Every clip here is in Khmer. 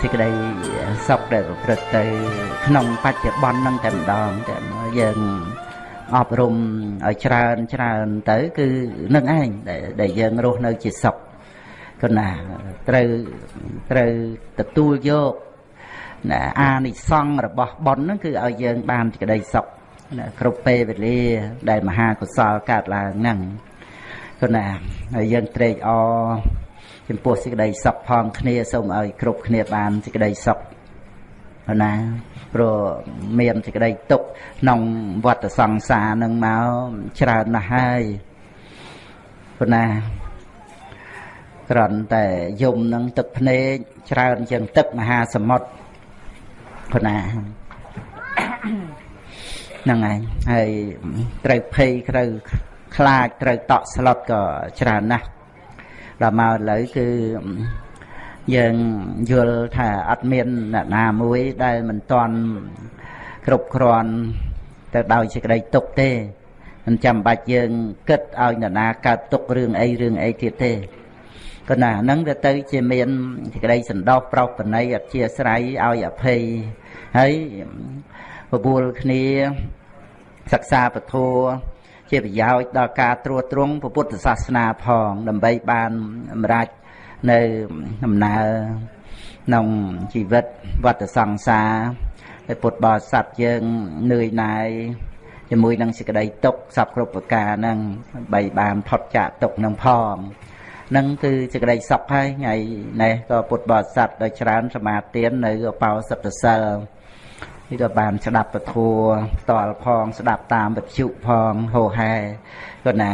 សេចក្តីសុខដែលប្រព្រឹត្តទៅ ក្នុងបច្ចុប្បន្នហ្នឹងតែម្ដងតែយើងអប់រំឲ្យច្រើនច្រើនទៅ គឺនឹងឯងដែលយើងរស់នៅជាសុខគណាត្រូវត្រូវទទួលយកណាអានិសង្ឃរបស់ប៉ុនហ្នឹងគឺឲ្យយើងបានសេចក្តីសុខណាគ្រប់ពេលវេលា ដែលមហាកុសលកើតឡើងហ្នឹង គណាហើយយើងត្រេកអរចំពោះសេចក្តីសុខផងគ្នាសូមឲ្យគ្រប់គ្នាបានសេចក្តីសុខណាព្រោះមានសេចក្តីទុកក្នុងវដ្តសង្សារនឹងមកច្រើនណាស់ហើយព្រោះណាគ្រាន់តែយំនឹងទឹកភ្នែកច្រើនជាងទឹកមហាសមុទ្រព្រោះណាហ្នឹងហើយហើយត្រូវភ័យត្រូវ ខ្លាចត្រូវតក់ស្លុតក៏ច្រើនណាស់ដល់មកឥឡូវគឺយើងយល់ថាអត់មានអ្នកណាមួយដែលមិនតន់គ្រប់គ្រាន់ទៅដោយសេចក្តីទុកទេមិនចាំបាច់យើងគិតឲ្យនរណាកើតទុករឿងអីរឿងអីទៀតទេក៏ណាហ្នឹងវាទៅជាមានសេចក្តីសន្តោសប្រោសបណីអធិស្រ័យឲ្យអភ័យហើយបបួលគ្នាសិក្សាពធ ជាប្រយោជន៍ដល់ការត្រួតត្រងពុទ្ធសាសនាផង ដើម្បីបានសម្រេចនៅដំណើរក្នុងជីវិតវត្តសង្សារហើយពុទ្ធបរិស័ទយើងនឿយណាយជាមួយនឹងសេចក្តីទុកសពគ្រប់ប្រការហ្នឹងបីបានផុតចាកទុកនឹងផងនឹងគឺសេចក្តីសុខហើយថ្ងៃនេះក៏ពុទ្ធបរិស័ទដោយច្រើនសមាទាននៅបោសិទ្ធសិល នេះក៏បានស្ដាប់ពធัวតលផង ស្ដាប់តាមវិទ្យុផងហោហែក៏ណា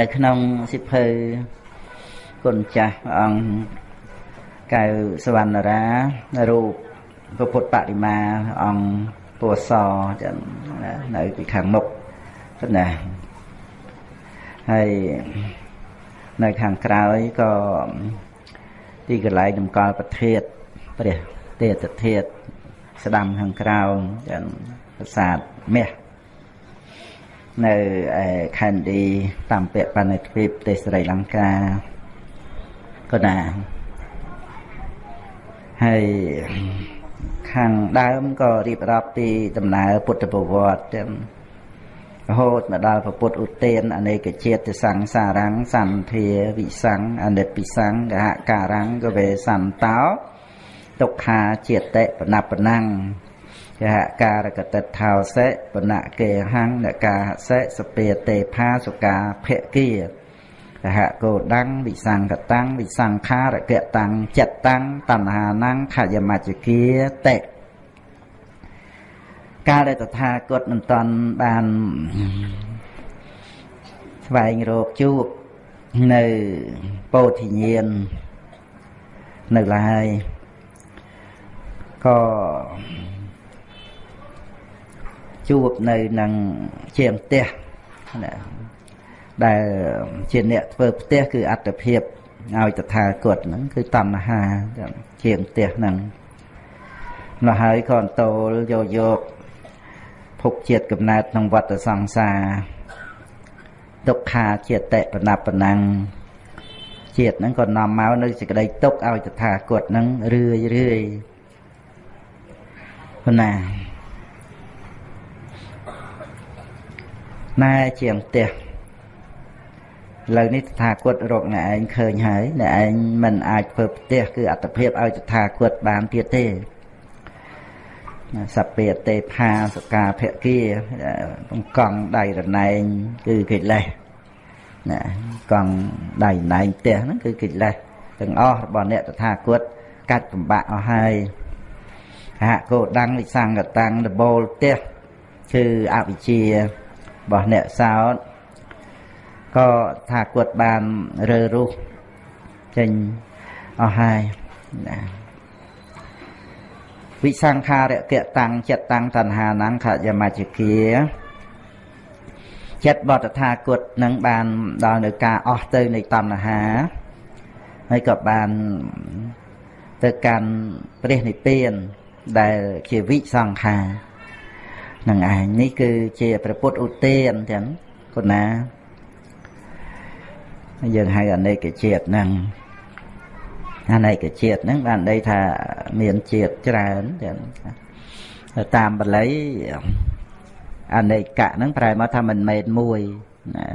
នៅក្នុងសិភៅគុណចាស់អង្គកៅសវណ្ណរារូបពុទ្ធបដិមាអង្គពណ៌សចឹងនៅពីខាងមុខណាហើយនៅខាងក្រោយក៏ទីកន្លែងតម្កល់ប្រធាតព្រះទេតធាត ស្ដាំខាងក្រោមចឹងប្រាសាទមាសនៅឯខណ្ឌឌីតាមពាក់បណ្ឌិតទ្វីបប្រទេសស្រីលង្កាក៏ណាហើយខាងដើមក៏រៀបរាប់ពីដំណើរពុទ្ធប្រវត្តិទាំងរហូតមកដល់ពុទ្ធឧទានអនេកជាតិសង្សារੰសន្ធាវិសੰអនិតពិសੰកហការੰកវេសន្តោ ទុក្ខាជាតិបណបណੰកហការកតិថោសេបណកេហੰនកាសេសពេតេផាសុកាភគាកហកោដੰវិសង្កតੰវិសង្ខារកតੰចិត្តੰតណ្ហាណੰខយមច្ចគាតិកាលដែលតថាគតមិនតាន់បានស្វែងរកជួបនៅពោធិញ្ញាណនៅឡើយ ក៏ជួបនៅនឹងជាងផ្ទះណាដែលជាអ្នកធ្វើផ្ទះគឺអត្តភាពឲ្យតថាគតហ្នឹងគឺតណ្ហាជាងផ្ទះហ្នឹងនោះហើយក៏អន្តោលយកយកភពជាតិកំណើតក្នុងវត្តសង្សារទុក្ខាជាតិបណបណੰជាតិហ្នឹងក៏នាំមកនៅសេចក្តីទុកឲ្យតថាគតហ្នឹងរឿយរឿយ ប៉ុណ្ណាណែជាងផ្ទះឥឡូវនេះតថាគតរកអ្នកឯងឃើញហើយអ្នកឯងមិនអាចធ្វើផ្ទះគឺអត្តភាពឲ្យតថាគតបានទៀតទេសពេតេផាសកាភគាបង្កង់ដៃរណែងគឺកិលេសណាកង់ដៃណែងផ្ទះហ្នឹងគឺកិលេសទាំងអស់របស់អ្នកតថាគតកាច់បំបាក់អស់ហើយ ហកោដੰវិសង្កតាំងដបូលផ្ទះគឺអវិជ្ជារបស់អ្នកសោតក៏ថាគាត់បានរើរុះចេញអស់ហើយណាវិសង្ខារកតាំងចិត្តតាំងតណ្ហាណੰខយមច្ចគាចិត្តបតថាគតនឹងបានដល់នៅការអស់ទៅនៃតណ្ហាហើយក៏បានទៅកាន់ព្រះនិព្វាន ដែលជាវិសង្ខានឹងឯងនេះគឺជាព្រះពុទ្ធឧទានទាំងគុណាយើងហៅអនេកជាតិហ្នឹងអនេកជាតិហ្នឹងបានន័យថាមានជាតិច្រើនចឹងតាមបល័យអនេកៈហ្នឹងប្រែមកថាមិនមែនមួយណា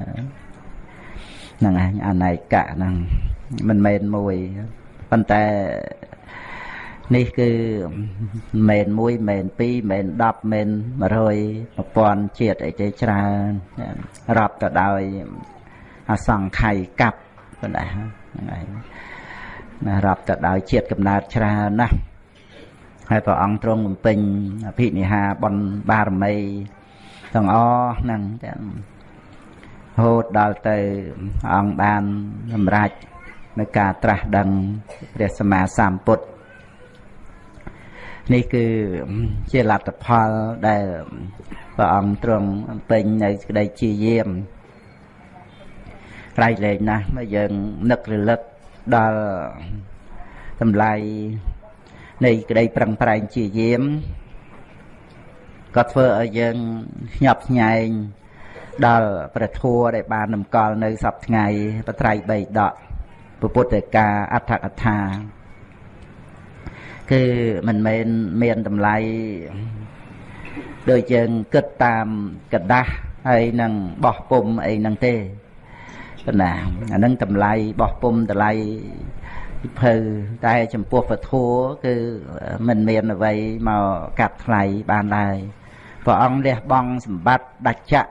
ហ្នឹងឯងអនេកៈហ្នឹងមិនមែនមួយប៉ុន្តែ នេះគឺមិនមែន1មិនមែន2មិនមែន10មិន100 1000ជាតិអីទេច្រើនរាប់ទៅដោយអសង្ខ័យកັບប៉ុណ្ណាហ្នឹងឯងណារាប់ទៅដោយជាតិកំណើតច្រើនណាស់ហើយព្រះអង្គទ្រង់បំពេញអភិនិហាបនបារមីទាំងអស់ហ្នឹងទាំងហូតដល់ទៅអង្គបានសម្រេចនៅការត្រាស់ដឹងព្រះសម្មាសម្ពុទ្ធ នេះគឺជាលទ្ធផលដែលព្រះអង្គទ្រង់ពេញនៅក្តីជាយាមក្រៃលែងណាស់មកយើងនឹករលឹកដល់តម្លៃនៃក្តីប្រឹងប្រែងជាយាមក៏ធ្វើឲ្យយើងញាប់ញែងដល់ព្រះធัวដែលបាននំកល់នៅសពថ្ងៃបត្រៃបីដកពុទ្ធកាអដ្ឋកថា គឺមិនមែនមានតម្លៃដូចយើងគិតតាមកដាស់ហើយនឹងបោះពុំអីហ្នឹងទេប៉ុណ្ណាអានឹងតម្លៃបោះពុំតម្លៃពិភៅតែចំពោះពធัวគឺមិនមានអ្វីមកកាត់ថ្លៃបានឡើយព្រះអង្គលះបង់សម្បត្តិដាច់ចៈ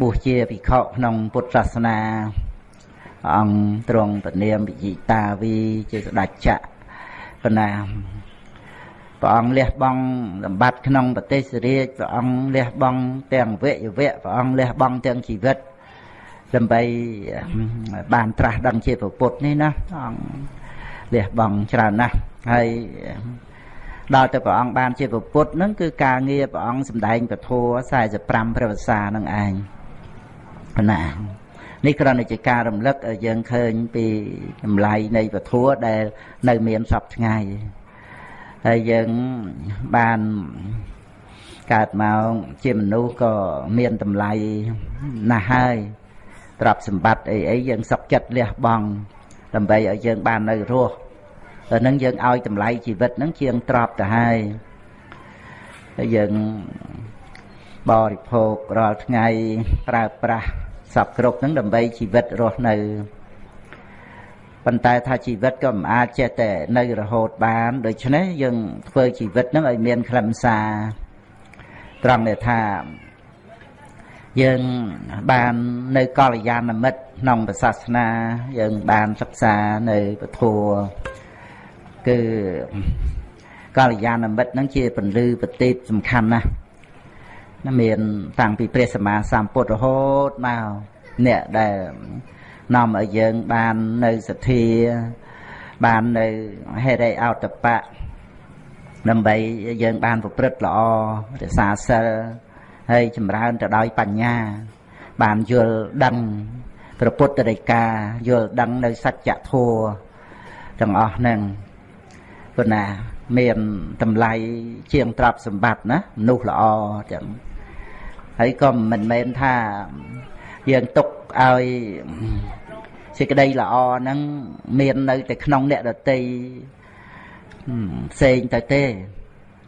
បួសជាភិក្ខុក្នុងពុទ្ធសាសនាព្រះអង្គទ្រង់ពនាមវិជិតាវីជាស្ដេចចៈ ប៉ុណ្ណាព្រះអង្គលះបង់សម្បត្តិក្នុងប្រទេសរាជព្រះអង្គលះបង់ទាំងវៈយវៈព្រះអង្គលះបង់ទាំងជីវិតដើម្បីបានត្រាស់ដឹងជាពុទ្ធនេះណាអង្គលះបង់ច្រើនណាស់ហើយដល់ទៅព្រះអង្គបានជាពុទ្ធហ្នឹងគឺការងារព្រះអង្គសម្ដែងពធ45ព្រះវស្សានឹងឯងណា នេះគ្រាន់តែជាការរំលឹកឲ្យយើងឃើញពីតម្លៃនៃពធដែលនៅមានសពថ្ងៃហើយយើងបានកើតមកជាមនុស្សក៏មានតម្លៃណាស់ហើយទ្រព្យសម្បត្តិអីអីយើងសុខចិត្តលះបង់ដើម្បីឲ្យយើងបាននៅរស់តែនឹងយើងឲ្យតម្លៃជីវិតហ្នឹងជាងទ្រព្យទៅហើយហើយយើងបរិភោគរាល់ថ្ងៃប្រើប្រាស់ សពគ្រប់ហ្នឹងដើម្បីជីវិតរស់នៅប៉ុន្តែថាជីវិតក៏មិនអាចចេះតែនៅរហូតបានដូច្នេះយើងធ្វើជីវិតហ្នឹងឲ្យមានខ្លឹមសារត្រង់ដែលថាយើងបាននៅកល្យាណមិត្តក្នុងសាសនា យើងបានសិក្សានៅពធគឺកល្យាណមិត្តហ្នឹងជាពន្លឺប្រទីបសំខាន់ណាស់ណា មានតាំងពីព្រះសម្មាសម្ពុទ្ធរហូតមកអ្នកដែលនាំឲ្យយើងបាននៅសទ្ធាបាននៅហេរិអោតបៈដើម្បីយើងបានប្រព្រឹត្តល្អរក្សាសិលហើយចម្រើនទៅដោយបញ្ញា បានយល់ដឹងព្រះពុទ្ធរិកាយល់ដឹងនៅសច្ចធម៌ទាំងអស់ហ្នឹងព្រោះណាមានតម្លៃជាងទ្រព្យសម្បត្តិណាមនុស្សល្អចឹង ហើយក៏មិនមែនថាយើងទុកឲ្យសេចក្តីល្អហ្នឹងមាននៅតែក្នុងអ្នកដតីផ្សេងទៅទេ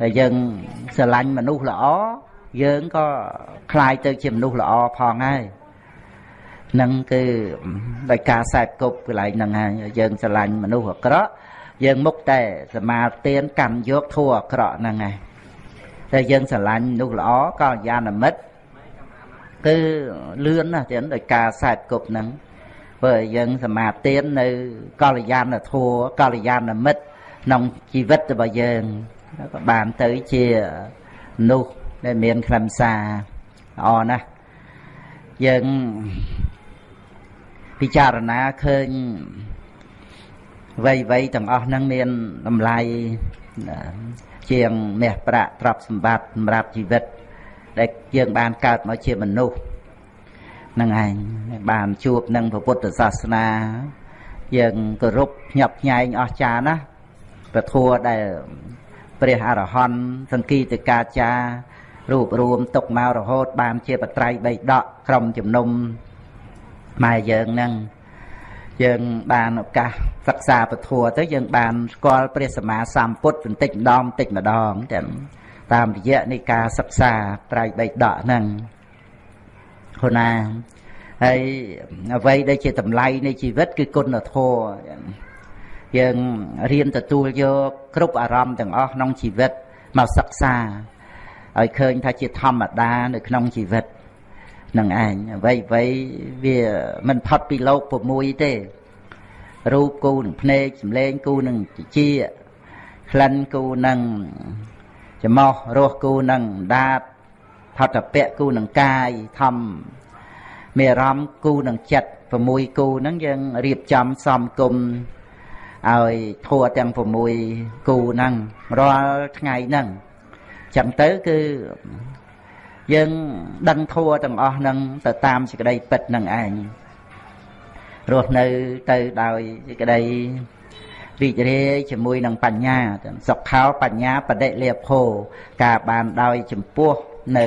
ហើយយើងស្រឡាញ់មនុស្សល្អយើងក៏คลายទៅជាមនុស្សល្អផងហើយនឹងគឺដោយការសែបគប់កន្លែងហ្នឹងហើយយើងស្រឡាញ់មនុស្សអាក្រក់យើងមុខតែសមាទានកម្មយកធัวអាក្រក់ហ្នឹងហើយតែយើងស្រឡាញ់មនុស្សល្អក៏យានមិត្ត គឺលឿនណាស់ទៀតដោយការសែបគប់ហ្នឹងព្រោះយើងសមាទាននៅកល្យានធัวកល្យានមិត្តក្នុងជីវិតរបស់យើងក៏បានទៅជានោះដែលមានខ្លឹមសារល្អណាស់យើងពិចារណាឃើញវ័យវ័យទាំងអស់ហ្នឹងមានតម្លៃជាងមាសប្រាក់ទ្រព្យសម្បត្តិសម្រាប់ជីវិត ដែលយើងបានកើតមកជាមនុស្សនឹងឯងបានជួបនឹងព្រះពុទ្ធសាសនា យើងគោរពភ្ញាប់ភ្ញែងអស្ចារ្យណាស់ព្រះធម៌ដែលព្រះអរហន្តសង្គីតិកាចារូបរួមຕົកមករហូត បានជាបត្រៃបីដកក្រុមជំនុំម៉ែយើងនឹងយើងបានឱកាសសិក្សាពធទៅយើងបានស្គាល់ព្រះសម្មាសម្ពុទ្ធបន្តិចម្ដងបន្តិចម្ដងទាំង តាមរយៈនៃការសិក្សាត្រៃបិដកហ្នឹងហូណាហើយអ្វីដែលជាតម្លៃនៃជីវិតគឺគុណធម៌យើងរៀនទទួលយកគ្រប់អារម្មណ៍ទាំងអស់ក្នុងជីវិតមកសិក្សាឲ្យឃើញថាជាធម្មតានៅក្នុងជីវិតនឹងឯងអ្វីអ្វីវាមិនផុតពីលោក6ទេរូបគូនឹងភ្នែកសម្លេងគូនឹងជាក្លិនគូនឹង ច្មោះរសគូនឹងដាតផតពៈគូនឹងកាយធម្មមានអារម្មណ៍គូនឹងចិត្ត6គូហ្នឹងយើងរៀបចំសំគុំឲ្យធัวទាំង6គូហ្នឹងរាល់ថ្ងៃហ្នឹងចឹងទៅគឺយើងដឹងធัวទាំងអស់ហ្នឹងទៅតាមសេចក្តីពិតនឹងឯងរស់នៅទៅដោយសេចក្តី រីករាយជាមួយនឹងបញ្ញាសុខោបញ្ញាបដិលាភោការបានដោយចំពោះនៅ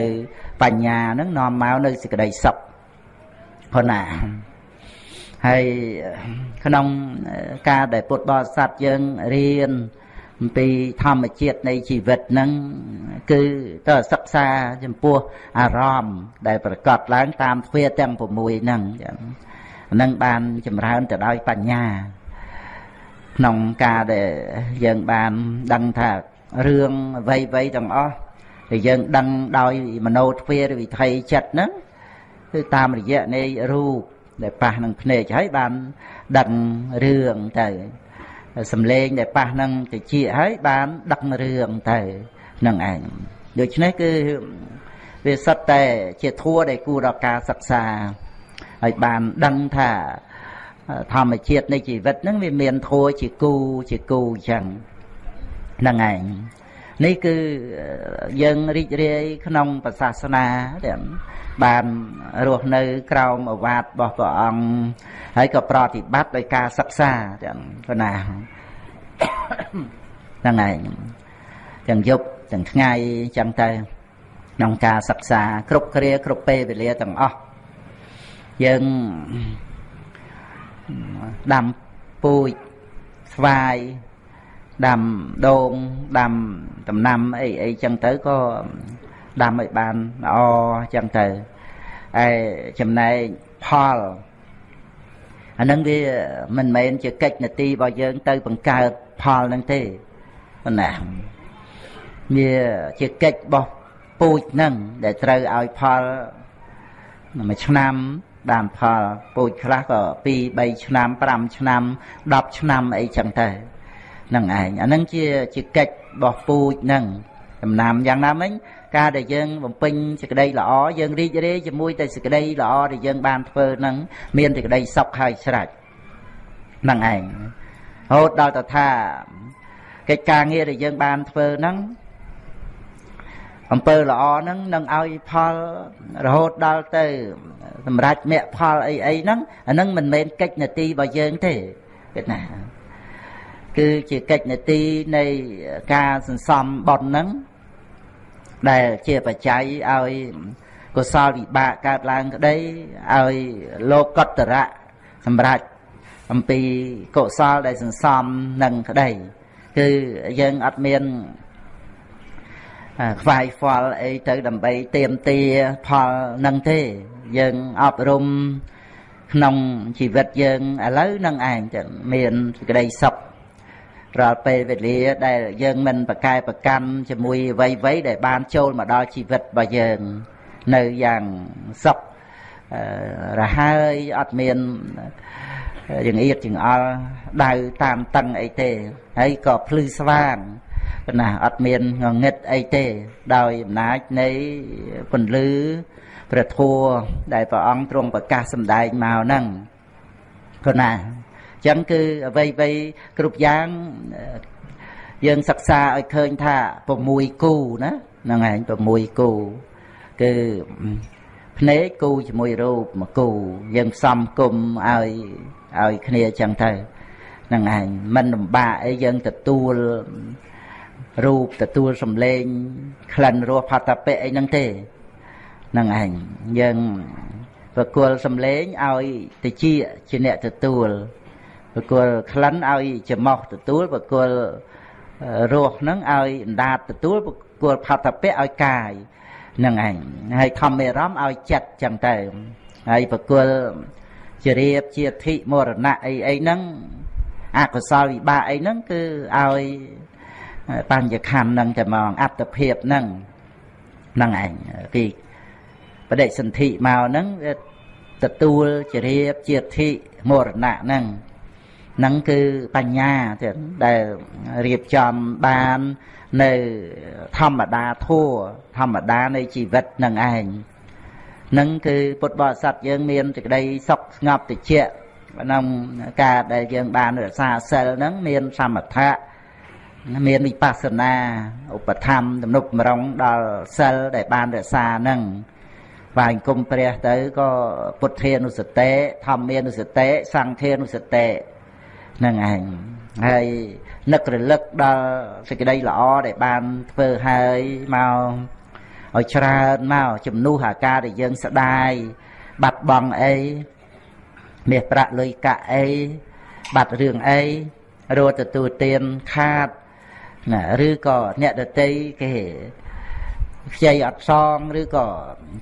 បញ្ញានឹងនាំមកនៅសេចក្តីសុខប៉ុណ្ណាហើយក្នុងការដែលពុទ្ធបរិស័ទយើងរៀនអំពីធម្មជាតិនៃជីវិតហ្នឹងគឺទៅសិក្សាចំពោះអារម្មណ៍ដែលប្រកបឡើងតាមទ្វាទាំង6ហ្នឹងហ្នឹងបានចម្រើនទៅដោយបញ្ញា ក្នុងការដែលយើងបានដឹងថារឿងអ្វីអ្វីទាំងអស់ដែលយើងដឹងដោយមโนទ្វារវិថីចិត្តហ្នឹងគឺតាមរយៈនៃរូបដែលប៉ះនឹងភ្នែកហើយបានដឹងរឿងទៅសំឡេងដែលប៉ះនឹងតិចហើយបានដឹករឿងទៅនឹងឯងដូច្នេះគឺវាសិតតែជាធัวដែលគួរដល់ការសិក្សាហើយបានដឹងថា ធម្មជាតិនៃជីវិតហ្នឹងវាមានធัวជាគូជាគូអញ្ចឹងហ្នឹងឯងនេះគឺយើងរីករាយក្នុងសាសនាទាំងបានរស់នៅក្រោមអវាទរបស់ព្រះអង្គហើយក៏ប្រតិបត្តិដោយការសិក្សាចឹងប៉ុណ្ណាហ្នឹងឯងទាំងយប់ទាំងថ្ងៃចឹងទៅក្នុងការសិក្សាគ្រប់គ្រាគ្រប់ពេលវេលាទាំងអស់យើង ដាំពូជស្វាយដាំដូងដាំដំណាំអីអីចឹងទៅក៏ដាំឲ្យបានល្អចឹងទៅឯចំណែកផលអានឹងវាមិនមែនជាកិច្ចនទីរបស់យើង ទៅ បង្កើតផលនឹងទេប៉ុណ្ណាវាជាកិច្ចរបស់ពូជនឹងដែលត្រូវឲ្យផលមួយឆ្នាំ បានផលពូជខ្លះក៏2 3ឆ្នាំ5ឆ្នាំ10ឆ្នាំអីចឹងទៅនឹងឯងអានឹងជាជាកិច្ចរបស់ពូជនឹងដំណាំយ៉ាងណាមិញការដែលយើងបំពេញសេចក្តីល្អយើងរីករាយជាមួយតែសេចក្តីល្អដែលយើងបានធ្វើនឹងមានសេចក្តីសុខហើយស្រេចនឹងឯងរហូតដល់ទៅថាកិច្ចការងារដែលយើងបានធ្វើហ្នឹង អំពើល្អហ្នឹងនឹងឲ្យផលរហូតដល់ទៅសម្រាប់មគ្គផលអីអីហ្នឹងអាហ្នឹងមិនមែនកិច្ចនទីរបស់យើងទេគិតណាគឺជាកិច្ចនទីនៃការសន្សំបុណ្យហ្នឹងដែលជាបច្ច័យឲ្យកុសលវិបាកកើតឡើងក្តីឲ្យលោកកតរៈសម្រាប់អំពីកុសលដែលសន្សំនឹងក្តីគឺយើងអត់មាន ខ្វាយខ្វល់អីទៅដើម្បីទៀមទាផលនឹងទេ យើងអប់រំក្នុងជីវិតយើងឥឡូវនឹងឯងទៅមានសេចក្តីសុខរាល់ពេលវេលាដែលយើងមិនប្រកែប្រកាន់ជាមួយអ្វីៗដែលបានចូលមកដល់ជីវិតរបស់យើងនៅយ៉ាងសុខរហើយអត់មានចង្អៀតចង្អល់ដៅតាមតឹងអីទេហើយក៏ភ្លឺស្វាង ប៉ុន្តែអត់មានងងឹតអីទេ ដោយអំណាចនៃពន្លឺព្រះធម៌ដែលព្រះអង្គទ្រង់ប្រកាសសម្ដែងមកហ្នឹងប៉ុណ្ណាចឹងគឺអ្វីអ្វីគ្រប់យ៉ាងយើងសិក្សាឲ្យឃើញថា6គូណាហ្នឹងឯង6គូគឺភ្នែកគូជាមួយរូបមួយគូ យើងផ្សំគុំឲ្យឲ្យគ្នាចឹងទៅហ្នឹងឯងមិនលំបាកអីយើងទទួល រូបទទួលសំឡេងក្លិនរសផតពៈអីហ្នឹងទេហ្នឹងឯងយើងប្រគល់សំឡេងឲ្យតិចជាអ្នកទទួលប្រគល់ក្លិនឲ្យច្រមុះទទួលប្រគល់រសហ្នឹងឲ្យអណ្ដាតទទួលប្រគល់ផតពៈឲ្យកាយហ្នឹងឯងហើយធម្មរមឲ្យចិត្តចឹងទៅហើយប្រគល់ជារៀបជាធិមរណៈអីអីហ្នឹងអកុសលវិបាកអីហ្នឹងគឺឲ្យ បញ្ញខណ្ឌហ្នឹងតែមកអត្តភាពហ្នឹងហ្នឹងឯងពីបដិសន្ធិមកហ្នឹងទទួលជារៀបជាធិមរណៈហ្នឹងហ្នឹងគឺបញ្ញាទៀតដែលរៀបចំបាននៅធម្មតាធัวធម្មតានៃជីវិតនឹងឯងនឹងគឺពុទ្ធបរិស័ទយើងមានសេចក្តីសុខស្ងប់តិចក្នុងការដែលយើងបានរក្សាសិលហ្នឹងមានសមថៈ មានវិបស្សនាឧបធម្មទំនុកបំរុងដល់សិលដែលបានរក្សាហ្នឹងបាញ់គុំព្រះទៅក៏ពុទ្ធានុសតិធម្មានុសតិសង្ឃានុសតិហ្នឹងឯងហើយនឹករលឹកដល់សេចក្តីល្អដែលបានធ្វើហើយមកឲ្យច្រើនមកជំនួសអាការដែលយើងស្ដាយបាត់បង់អីមាសប្រាក់លុយកាក់អីបាត់រឿងអីរត់ទទួលទានខាត ណាឬក៏អ្នកដតីគេខ្ចីអត់សងឬក៏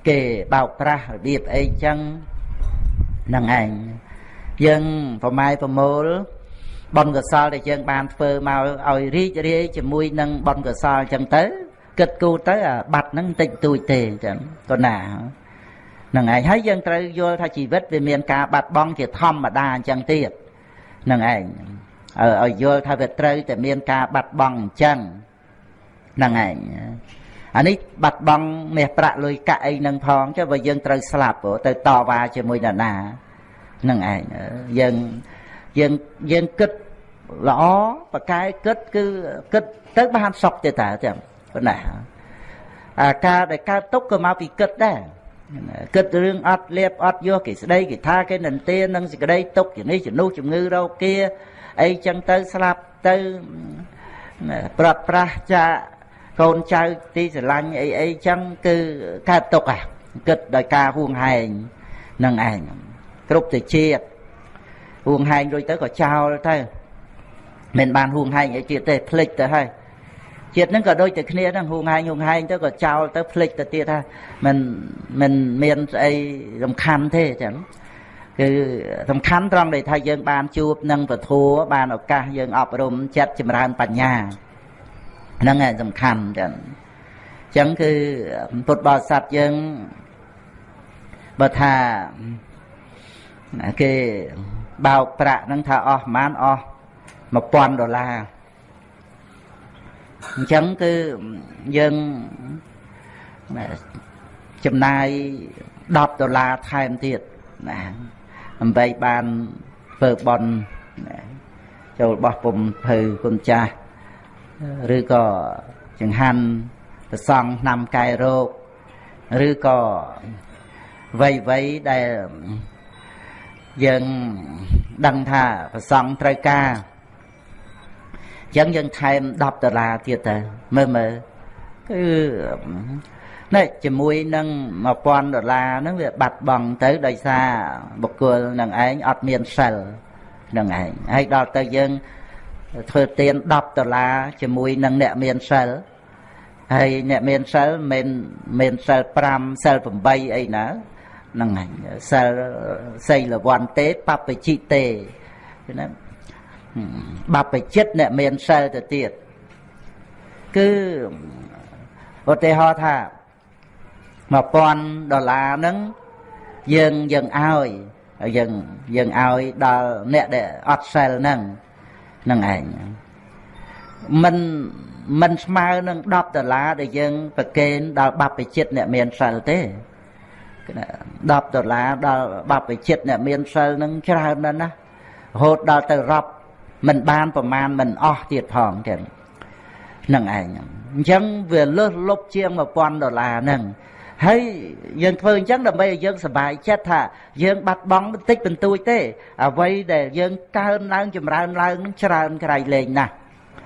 គេបោកប្រាស់របៀបអីចឹងនឹងឯងយើងប្រម៉ាយប្រមូលបុណ្យកុសលដែលយើងបានធ្វើមកឲ្យរីករាយជាមួយនឹងបុណ្យកុសលចឹងទៅគិតគូរទៅអាបាត់ហ្នឹងតិចតួចទេចឹងក៏ណាហ្នឹងឯងហើយយើងត្រូវយល់ថាជីវិតវាមានការបាត់បង់ជាធម្មតាអញ្ចឹងទៀតហ្នឹងឯង ឲ្យយល់ថាវាត្រូវតែមានការបាត់បង់អញ្ចឹងហ្នឹងឯងអានេះបាត់បង់មាសប្រាក់លុយកាក់អីនឹងផងចុះបើយើងត្រូវស្លាប់ទៅតវ៉ាជាមួយនរណាហ្នឹងឯងយើងយើងយើងគិតល្អប្រកែគិតគឺគិតទៅបានសុខទេតើចាំប៉ុណ្ណាអាការដែលកើតទុកក៏មកពីគិតដែរគិតរឿងអត់លៀបអត់យកគេស្ដីគេថាគេនន្ទានឹងសេចក្តីទុកជំនេះជំនួសជំងឺរោគា អីចឹងទៅស្លាប់ទៅប្រត់ប្រាស់ចាកូនចៅទីស្រឡាញ់អីអីចឹងគឺកើតទុកអាគិតដោយការហួងហែងនឹងឯងគ្រប់ទៅជាតិហួងហែងរួចទៅក៏ចោលទៅមិនបានហួងហែងអីទៀតទេភ្លេចទៅហើយជាតិហ្នឹងក៏ដូចតែគ្នាហ្នឹងហួងហែងហួងហែងទៅក៏ចោលទៅភ្លេចទៅទៀតថាមិនមិនមានស្អីសំខាន់ទេចឹង គឺសំខាន់ត្រង់ដែលថាយើងបានជួបនឹងពធัวបានឱកាសយើងអប់រំចិត្តចម្រើនបញ្ញាហ្នឹងឯងសំខាន់ចឹងចឹងគឺពុទ្ធបរិស័ទយើងបើថាគេបោកប្រាក់ហ្នឹងថាអស់ប្រហែលអស់1000ដុល្លារអញ្ចឹងគឺយើងចំណាយ10ដុល្លារថែមទៀតណា ដើម្បី បានធ្វើបន់ចូលបោះពុំភៅគុណចាស់ឬក៏ចង្ហាន់ប្រសង់ឆ្នាំកែរោគឬក៏វ័យវ័យដែលយើងដឹងថាប្រសង់ត្រូវការអញ្ចឹងយើងថែម10ដុល្លារទៀតទៅមើលមើលគឺ នេះជាមួយនឹង1000ដុល្លារហ្នឹងវាបាត់បង់ទៅដោយសារបុគ្គលនឹងឯងអត់មានសិលនឹងឯងហើយដល់ទៅយើងធ្វើទាន10ដុល្លារជាមួយនឹងអ្នកមានសិលហើយអ្នកមានសិលមិនមិនសិល5សិល8អីណាហ្នឹងហើយសិលសីលវ័នទេបពជិទេណាបពចិត្តអ្នកមានសិលទៅទៀតគឺឧទាហរណ៍ថា 1000ដុល្លារហ្នឹងយើងយើងឲ្យយើងយើងឲ្យដល់អ្នកដែលអត់សិលហ្នឹងហ្នឹងឯងមិនមិនស្មើនឹង10ដុល្លារដែលយើង ប្រកេនដល់បព្វជិតអ្នកមានសិលទេ10ដុល្លារដល់បព្វជិតអ្នកមានសិលនឹងច្រើនណាស់ណារហូតដល់ទៅរាប់មិនបានប្រមាណមិនអស់ទៀតផងចឹងនឹងឯងអញ្ចឹងវាលើសលប់ជាង1000ដុល្លារហ្នឹង ហើយយើងធ្វើអញ្ចឹងដើម្បីឲ្យយើងសប្បាយចិត្តថាយើងបាត់បង់បន្តិចបន្តួចទេអ្វីដែលយើងកើនឡើងចម្រើនឡើងនឹងច្រើនក្រៃលែងណាស់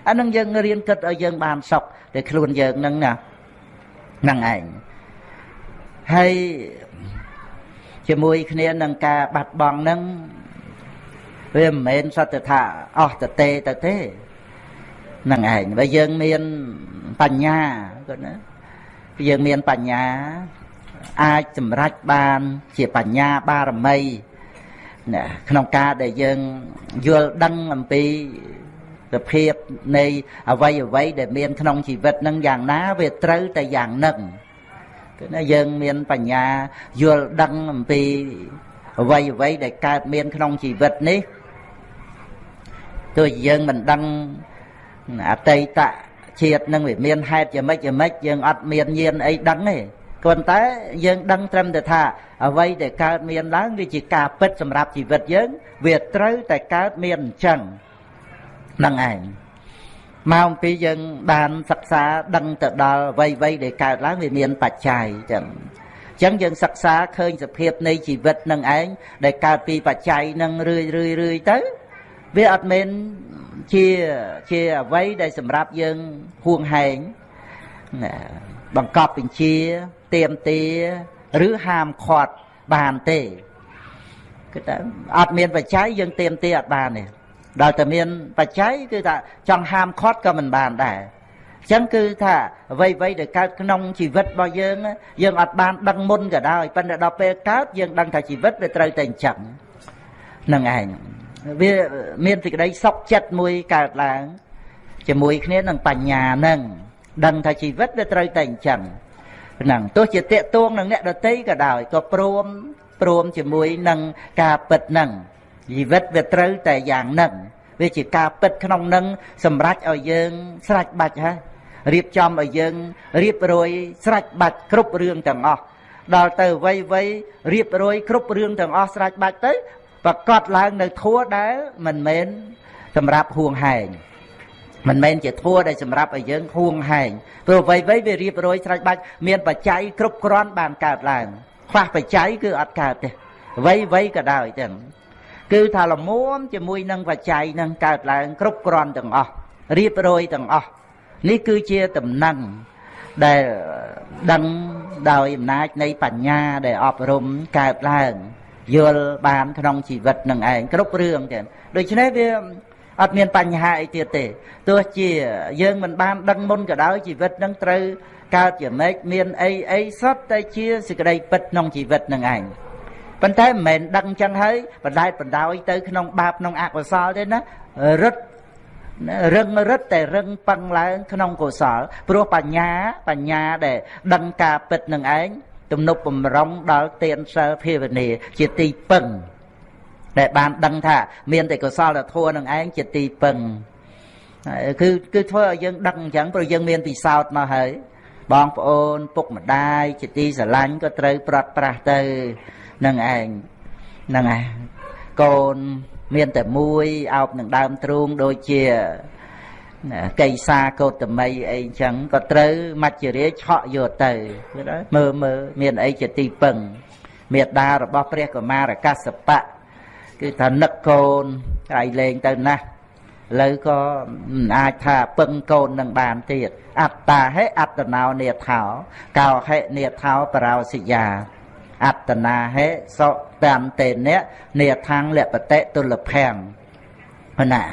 អានឹងយើងរៀនគិតឲ្យយើងបានសុខតែខ្លួនយើងហ្នឹងណាហ្នឹងឯងហើយជាមួយគ្នានឹងការបាត់បង់នឹងវាមិនមែនសត្វថាអស់ទៅទេទៅទេនឹងឯងបើយើងមានបញ្ញាគាត់ណា យើងមានបញ្ញា អាចសម្រេចបាន ជាបញ្ញាបារមីណាក្នុងការដែលយើងយល់ដឹងអំពីសភាពនៃអវ័យអវ័យដែលមានក្នុងជីវិតនឹងយ៉ាងណាវាត្រូវតែយ៉ាងនឹងគឺណាយើងមានបញ្ញាយល់ដឹងអំពីអវ័យអវ័យដែលកើតមានក្នុងជីវិតនេះទោះយើងមិនដឹងអតីត ជាតិនឹងវាមានហេតុយ៉ាងម៉េចយ៉ាងម៉េចយើងអត់មានញាណអីដឹងទេគ្រាន់តែយើងដឹងត្រឹមតែថាអ្វីដែលកើតមានឡើងវាជាការពិតសម្រាប់ជីវិតយើង វាត្រូវតែកើតមានអញ្ចឹងហ្នឹងឯងមកអំពីយើងបានសិក្សាដឹងទៅដល់អ្វីអ្វីដែលកើតឡើងវាមានបច្ច័យចឹងអញ្ចឹងយើងសិក្សាឃើញសភាពនៃជីវិតនឹងឯងដែលកើតពីបច្ច័យនឹងរឿយរឿយរឿយទៅ វាអត់មែន ជាជាអ្វីដែលសម្រាប់យើងហួងហែងបង្កប់បញ្ជាទៀមទាឬហាមឃាត់បានទេគឺថាអត់មានបច្ច័យយើងទៀមទាអត់បានទេដល់តែមានបច្ច័យគឺថាចង់ហាមឃាត់ក៏មិនបានដែរអញ្ចឹងគឺថាអ្វីអ្វីដែលកើតក្នុងជីវិតរបស់យើងយើងអត់បានដឹងមុនក៏ដោយប៉ុន្តែដល់ពេលកើតយើងដឹងថាជីវិតវាត្រូវតែអញ្ចឹងនឹងឯង វាមានសេចក្តីសុខចិត្តមួយកើតឡើងជាមួយគ្នានឹងបញ្ញានឹងដឹងថាជីវិតវាត្រូវតែអញ្ចឹងហ្នឹងទោះជាតេតួងនឹងអ្នកដតីក៏ដោយក៏ព្រមព្រមជាមួយនឹងការពិតហ្នឹងជីវិតវាត្រូវតែយ៉ាងហ្នឹងវាជាការពិតក្នុងនឹងសម្រេចឲ្យយើងស្រេចបាច់ហើយរៀបចំឲ្យយើងរៀបរយស្រេចបាច់គ្រប់រឿងទាំងអស់ដល់ទៅវ័យវ័យរៀបរយគ្រប់រឿងទាំងអស់ស្រេចបាច់ទៅ ប្រកាសឡើងនៅធัวដែលមិនមែនសម្រាប់ហួងហែងមិនមែនជាធัวដែលសម្រាប់ឲ្យយើងហួងហែងព្រោះអ្វីៗវារៀបរយស្រេចបាច់មានបច្ច័យគ្រប់គ្រាន់បានកើតឡើងខ្វះបច្ច័យគឺអត់កើតទេអ្វីអ្វីក៏ដោយទាំងគឺថាលមួមជាមួយនឹងបច្ច័យនឹងកើតឡើងគ្រប់គ្រាន់ទាំងអស់រៀបរយទាំងអស់នេះគឺជាតំណែងដែលដឹងដោយអំណាចនៃបញ្ញាដែលអប់រំកើតឡើង យល់បានក្នុងជីវិតនឹងឯងគ្រប់រឿងចឹងដូច្នេះវាអត់មានបញ្ហាអីទៀតទេទោះជាយើងមិនបានដឹងមុនក៏ដោយជីវិតនឹងត្រូវកើតជាម៉េចមានអីអីសតតែជាសេចក្តីពិតក្នុងជីវិតនឹងឯងប៉ុន្តែមិនមែនដឹងចឹងហើយបណ្ដែតបណ្ដោយទៅក្នុងបាបក្នុងអកុសលទេណារឹតរឹងរឹតតែរឹងប៉ឹងឡើងក្នុងកុសលព្រោះបញ្ញាបញ្ញាដែលដឹងការពិតនឹងឯង ទំនុកបំរុងដល់ទានសិលភាវនាជាទីពឹងដែលបានដឹងថាមានតែកុសលធម៌នឹងឯងជាទីពឹងគឺគឺធ្វើឲ្យយើងដឹងអញ្ចឹងព្រោះយើងមានពិសោធន៍មកហើយបងប្អូនពុកម្ដាយជាទីស្រឡាញ់ក៏ត្រូវប្រត់ប្រាស់ទៅនឹងឯងហ្នឹងហើយកូនមានតែមួយអោបនឹងដើមទ្រូងដូចជា កៃសាកោតមីអីចឹងក៏ត្រូវមច្ចរាឆក់យកទៅមើលមើលមានអីជាទីពឹងមេដារបស់ព្រះកុមារកសបៈគឺថានឹកកូនហើយលេងទៅណាស់ឥឡូវក៏មិនអាចថាពឹងកូននឹងបានទៀតអត្តាហេអត្តណោនេថោកោហេនេថោបរោសិយាអត្តនាហេសតន្តេនៈនេថាងលពតិទុលភ័ង ណា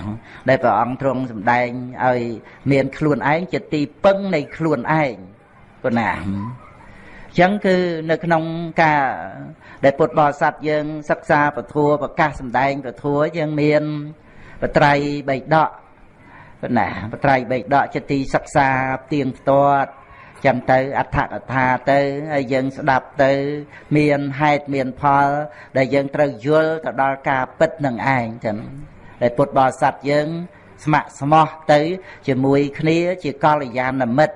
ដែលព្រះអង្គទ្រង់សម្ដែងឲ្យមានខ្លួនឯងជាទីពឹងនៃខ្លួនឯងប៉ុណ្ណាអញ្ចឹងគឺនៅក្នុងការដែលពុទ្ធបរិស័ទយើងសិក្សាពធัวប្រកាសសម្ដែងពធัวយើងមានបត្រៃបៃដកប៉ុណ្ណាបត្រៃបៃដកជាទីសិក្សាទៀងផ្ទាត់ចឹងទៅអដ្ឋកថាទៅហើយយើងស្ដាប់ទៅ មានហេតុមានផល ដែលយើងត្រូវយល់ទៅដល់ការពិតនឹងឯងចឹង ដែលពុទ្ធបរិស័ទយើង ស្ម័គ្រស្មោះទៅ ជាមួយគ្នាជាកល្យាណមិត្ត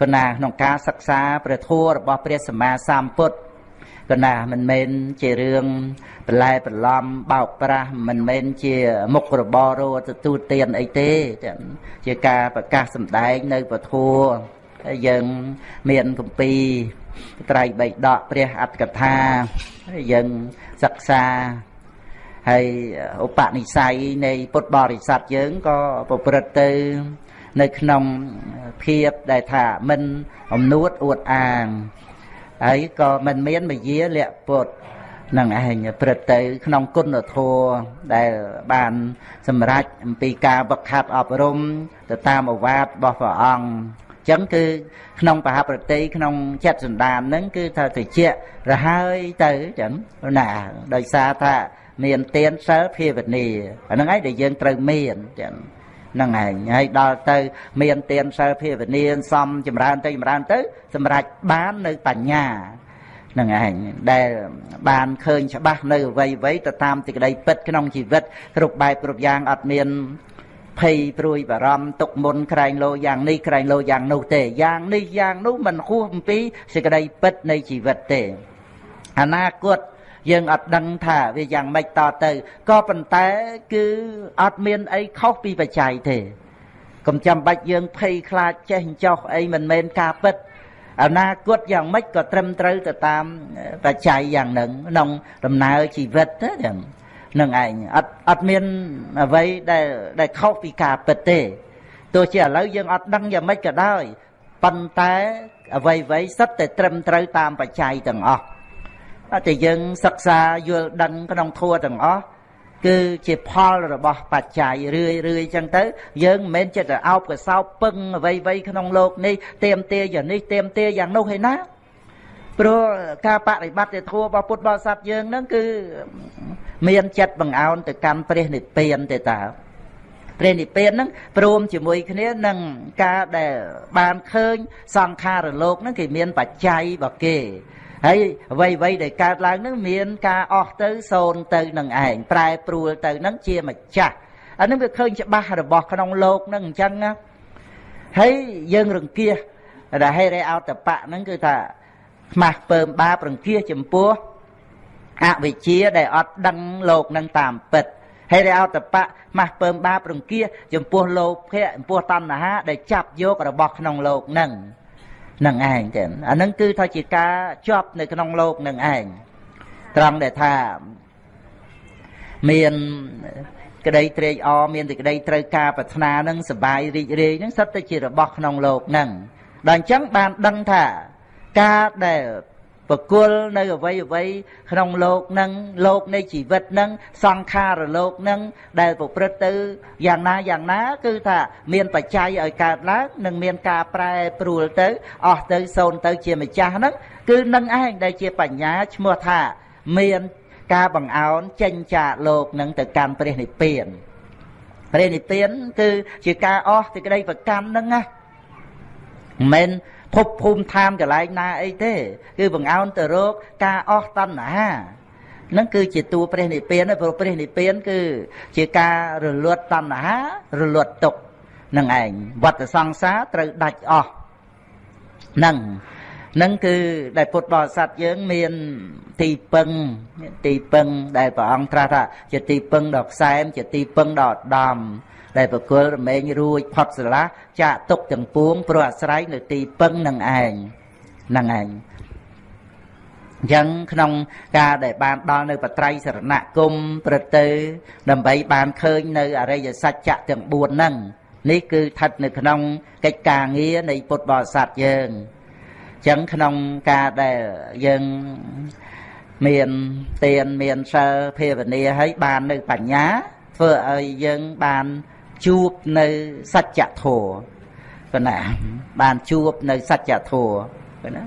កណាក្នុងការសិក្សាព្រះធម៌របស់ព្រះសម្មាសម្ពុទ្ធកណាមិនមែនជារឿងបន្លែបន្លំបោកប្រាស់មិនមែនជាមុខរបររទទួលទានអីទេជាការប្រកាសសម្ដែងនៅពធัวហើយយើងមានគម្ពីរត្រៃបៃដកព្រះអត្តកថាហើយយើងសិក្សា ហើយឧបនិស្ស័យនៃពុទ្ធបរិស័ទយើងក៏ប្រព្រឹត្តទៅនៅក្នុងភាពដែលថាមិនអំនួតអួតអាងហើយក៏មិនមានមយាលៈពុទ្ធនឹងឯងព្រឹត្តទៅក្នុងគុណធម៌ដែលបានសម្រេចអំពីការវឹកហាត់អប់រំទៅតាមអវាទរបស់ព្រះអង្គអញ្ចឹងគឺក្នុងបហប្រតិក្នុងចិត្តសន្តានហ្នឹងគឺថាតិចរហើយទៅចឹងណាដោយសារថា មានទានសិលភាវនាអាហ្នឹងឯងដែលយើងត្រូវមានចឹងហ្នឹងឯងហើយដល់ទៅ មានទានសិលភាវនាសំចម្រើនទៅចម្រើនទៅ សម្រេចបាននៅបញ្ញានឹងឯងដែលបានឃើញច្បាស់នៅអ្វីអ្វីទៅតាមទីក្តីពិតក្នុងជីវិតគ្រប់បែបគ្រប់យ៉ាងអត់មានភ័យព្រួយបារម្ភទុកមុនក្រែងលោយ៉ាងនេះក្រែងលោយ៉ាងនោះទេយ៉ាងនេះយ៉ាងនោះមិនហួសអំពីសេចក្តីពិតនៃជីវិតទេអនាគត យើងអត់ដឹងថាវាយ៉ាងម៉េចតទៅក៏ប៉ុន្តែគឺអត់មានអីខុសពីបច្ច័យទេកុំចាំបាច់យើងភ័យខ្លាចចេះចោះអីមិនមែនការពិតអនាគតយ៉ាងម៉េចក៏ត្រឹមត្រូវទៅតាមបច្ច័យយ៉ាងហ្នឹងក្នុងដំណើរជីវិតទៅហ្នឹងនឹងឯងអត់អត់មានអ្វីដែលដែលខុសពីការពិតទេទោះជាឥឡូវយើងអត់ដឹងយ៉ាងម៉េចក៏ដោយប៉ុន្តែអ្វីអ្វីសិតតែត្រឹមត្រូវតាមបច្ច័យទាំងអស់ តែយើងសិក្សាយល់ដឹងក្នុងធัวទាំងអស់គឺជាផលរបស់បច្ច័យរឿយរឿយចឹងទៅយើងមិនមែនចិត្តអោបកសោបពឹងអ្វីអ្វីក្នុងโลกនេះទៀមទាយ៉ាងនេះទៀមទាយ៉ាងនោះឯណាព្រោះការបប្រតិបត្តិធម៌របស់ពុទ្ធបរិស័ទយើងហ្នឹងគឺមានចិត្តបង្អោនទៅកាន់ព្រះនិព្វានទេតាព្រះនិព្វានហ្នឹងព្រមជាមួយគ្នានឹងការដែលបានឃើញសង្ខារលោកហ្នឹងគេមានបច្ច័យរបស់គេ ហើយអ្វីអ្វីដែលកើតឡើងនឹងមានការអស់ទៅសូន្យទៅនឹងឯងប្រែប្រួលទៅនឹងជាម្ចាស់អានឹងវាឃើញច្បាស់របស់ក្នុងលោកនឹងអញ្ចឹងណាហើយយើងរង្គៀសដែលហេរេអោតបៈហ្នឹងគឺថាខ្មាស់ពើមបាបរង្គៀសចំពោះអវិជ្ជាដែលអត់ដឹងលោកនឹងតាមពិតហេរេអោតបៈម៉ាស់ពើមបាបរង្គៀសចំពោះលោភៈចំពោះតណ្ហាដែលចាប់យករបស់ក្នុងលោកនឹង នឹងឯងទេអានឹងគឺថាជាការជាប់នៅក្នុងលោកនឹងឯងត្រង់ដែលថាមានក្តីត្រេកអរមានតែក្តីត្រូវការប្រាថ្នានឹងសបាយរីករាយនឹងសិតតែជារបស់ក្នុងលោកនឹងដល់អញ្ចឹងបានដឹងថាការដែល បកុលនៅអវ័យអវ័យក្នុងលោកនឹងលោកនៃជីវិតនឹងសង្ខារលោកនឹងដែលប្រព្រឹត្តទៅយ៉ាងណាយ៉ាងណា គឺថាមានបច្ច័យឲ្យកើតឡើងនិងមានការប្រែប្រួលទៅអស់ទៅសូន្យទៅជាម្ចាស់ហ្នឹងគឺនឹងឯងដែលជាបញ្ញាឈ្មោះថា មានការបង្អោនចេញចាកលោកនឹងទៅកាន់ព្រះនិព្វានព្រះនិព្វាន គឺជាការអស់សេចក្តីប្រកម្មហ្នឹងណាមិនមែន ភពភូមិឋានកន្លែងណាអីទេ គឺបង្អោនទៅរកការអស់តណ្ហានឹងគឺជាតួព្រះនិព្វានព្រោះព្រះនិព្វាន គឺជាការរលត់តណ្ហារលត់ទុកនឹងឯងវត្តសង្សារត្រូវដាច់អស់នឹងនឹងគឺដែលពុទ្ធបរិស័ទយើងមានទីពឹងទីពឹងដែលព្រះអង្គត្រាស់ថាជាទីពឹងដ៏ផ្សែមជាទីពឹងដ៏ឧត្តម ដែលបកុលរមែងរួចផុតស្រឡះចាក់ទុកទាំងពួងព្រោះអាស្រ័យនៅទីពឹងនឹងឯងនឹងឯងអញ្ចឹងក្នុងការដែលបានដល់នៅបត្រៃសរណគមព្រឹត្តទៅ ដើម្បីបានឃើញនៅអរិយសច្ចៈទាំង4ហ្នឹងនេះគឺស្ថិតនៅក្នុងកិច្ចការងារនៃពុទ្ធបរិស័ទយើងអញ្ចឹងក្នុងការដែលយើងមានទានមានសិលភាវនាហើយបាននៅបញ្ញាធ្វើឲ្យយើងបាន ជួបនៅសច្ចធម៌ប៉ុណ្ណាបានជួបនៅសច្ចធម៌ប៉ុណ្ណា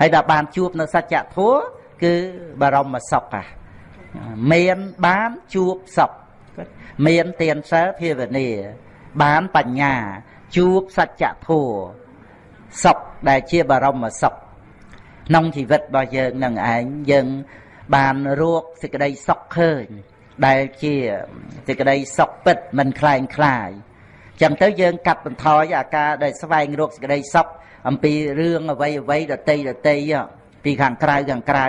ហើយដល់បានជួបនៅសច្ចធម៌គឺបរមសុខហ่ะមានបានជួបសុខមានទានសិលភាវនាបានបញ្ញាជួបសច្ចធម៌សុខដែលជាបរមសុខក្នុងជីវិតរបស់យើងនឹងឯងយើងបានរកសេចក្តីសុខឃើញ ដែលជាសេចក្តីសុខពិតមិនคล้ายคลายចឹងទៅយើងកាត់បន្ថយអាការដែលស្វែងរកសេចក្តីសុខអំពីរឿងអ្វីអ្វីដតីដតីពីខាងក្រៅខាងក្រៅ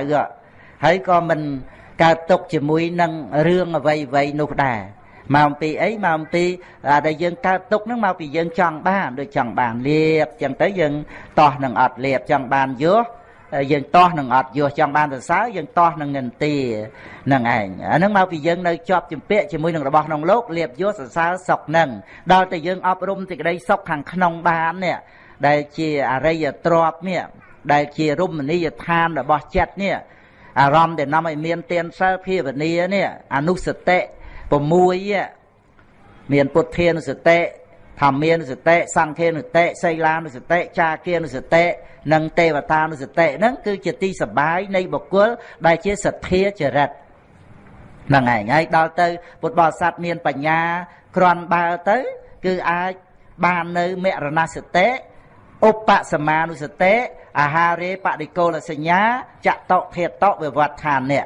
ហើយក៏មិនកើតទុកជាមួយនឹងរឿងអ្វីអ្វីនោះដែរមកអំពីអីមកអំពីដែលយើងកើតទុកហ្នឹងមកពីយើងចង់បានដូចចង់បានលៀបចឹងទៅយើងតោះនឹងអត់លៀបចង់បានយោ យើងតោះនឹងអត់យោចង់បានសរសើរយើងតោះនឹងនិន្ទានឹងឯងអាហ្នឹងមកពីយើងនៅជាប់ជំពាក់ជាមួយនឹងរបស់ក្នុងលោកលៀបយោសរសើរសុខនឹងដល់តែយើងអប់រំសេចក្តីសុខខាងក្នុងបាននេះដែលជាអរិយទ្រពនេះដែលជារមណីយដ្ឋានរបស់ចិត្តនេះអារម្មណ៍ដែលនាំឲ្យមានទានសិលភាវនានេះអនុសតិ6មានពុទ្ធានុសតិ ធម្មានុសតិសង្ឃានុសតិសីលានុសតិចាគានុសតិនិងទេវតានុសតិហ្នឹងគឺជាទីសបាយនៃបុគ្គលដែលជាសទ្ធាចរិតហ្នឹងឯងហើយដល់ទៅពុទ្ធបរិស័ទមានបញ្ញាគ្រាន់បើទៅ គឺអាចបាននៅមរណសតិឧបសមានុសតិអាហារេបដិកូលសញ្ញាចតុភេតវិវដ្ឋានៈ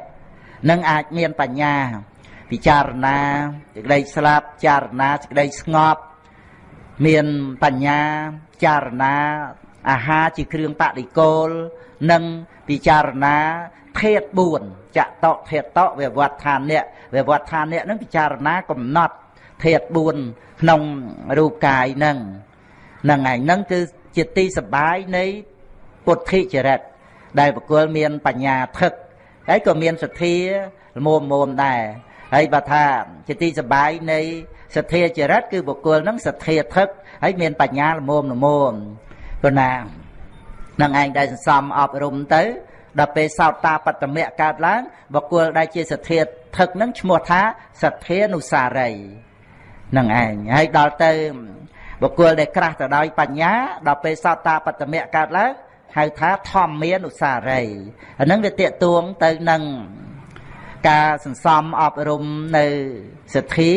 នឹងអាចមានបញ្ញាពិចារណាសេចក្តីស្លាប់ចារណាសេចក្តីស្ងប់ មានបញ្ញាចារណាអាហារជាគ្រឿងបដិគោលនិងពិចារណាភេទ4ចតភេតវិវត្តឋានៈវិវត្តឋានៈនឹងពិចារណាកំណត់ភេទ4ក្នុងរូបកាយនឹងនឹងឯងនឹងគឺជាទីសបាយនៃពុទ្ធិចរិតដែលបុគ្គលមានបញ្ញាថឹកហើយក៏មានសទ្ធាល្មមមុំដែរហើយបើថាជាទីសបាយនៃ សទ្ធាចរិតគឺបុគ្គលនឹងសទ្ធាថឹកហើយមានបញ្ញាល្មមល្មមព្រោះណានឹងឯងដែលសន្សំអប់រំទៅដល់ពេលសោតតាបត្តមៈកើតឡើងបុគ្គលដែលជាសទ្ធាថឹកនឹងឈ្មោះថាសទ្ធានុសារីនឹងឯងហើយដល់ទៅបុគ្គលដែលក្រាស់ទៅដោយបញ្ញាដល់ពេលសោតតាបត្តមៈកើតឡើងហៅថាធម្មានុសារីអានឹងវាតេតួងទៅនឹងការសន្សំអប់រំនៅសទ្ធា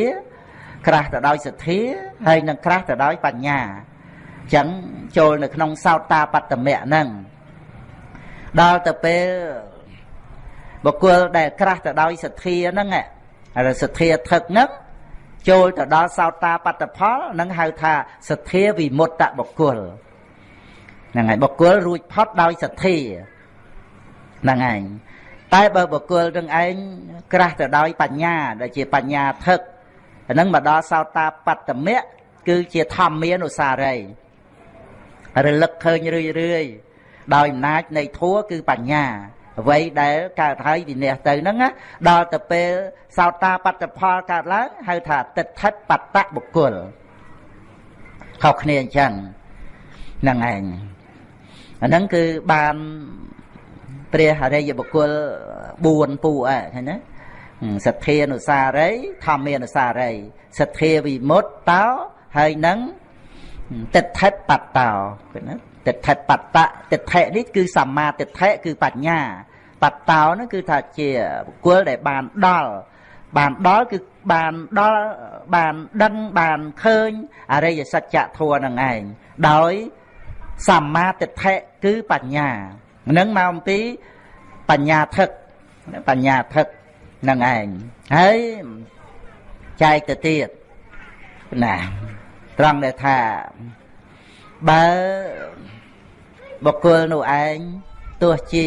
ក្រាស់ទៅដោយសទ្ធាហើយនឹងក្រាស់ទៅដោយបញ្ញាអញ្ចឹងចូលនៅក្នុងសោតតាបត្តមៈហ្នឹងដល់ទៅពេលបុគ្គលដែលក្រាស់ទៅដោយសទ្ធាហ្នឹងហើយសទ្ធាថឹកហ្នឹងចូលទៅដល់សោតាបត្តផលនឹងហៅថាសទ្ធាវិមុតតបុគ្គលហ្នឹងហើយបុគ្គលរួចផុតដោយសទ្ធាហ្នឹងឯងតែបើបុគ្គលនឹងឯងក្រាស់ទៅដោយបញ្ញាដែលជាបញ្ញាថឹក ហ្នឹងមកដល់សោតាបត្តមៈគឺជាធម្មានុសារីរលឹកឃើញរឿយរឿយដោយអំណាចនៃធัวគឺបញ្ញាអ្វីដែលកើតហើយវិន័យទៅហ្នឹងដល់ទៅពេលសោតាបត្តផលកើតឡើងហៅថាតិដ្ឋិបត្តបុគ្គលខុសគ្នាអញ្ចឹងហ្នឹងឯងអាហ្នឹងគឺបានព្រះអរិយបុគ្គល4ពូអឃើញណា សទ្ធានុសារី ធម្មានុសារីសទ្ធាវិមុតតោហើយនឹងតិដ្ឋិបត្តោឃើញណាតិដ្ឋិបត្តៈតិដ្ឋិនេះគឺសម្មាតិដ្ឋិគឺបញ្ញា បត្តោនោះគឺថាជាបុគ្គលដែលបានដល់បានដល់គឺបានដល់បានដឹងបានឃើញអរិយសច្ចធម៌នឹងឯងដោយសម្មាទិដ្ឋិគឺបញ្ញានឹងមកអំពីបញ្ញាថឹកបញ្ញាថឹក នឹងឯងហើយចែកទៅទៀតណាត្រង់ដែលថាបើបុគ្គលនោះឯងទោះជា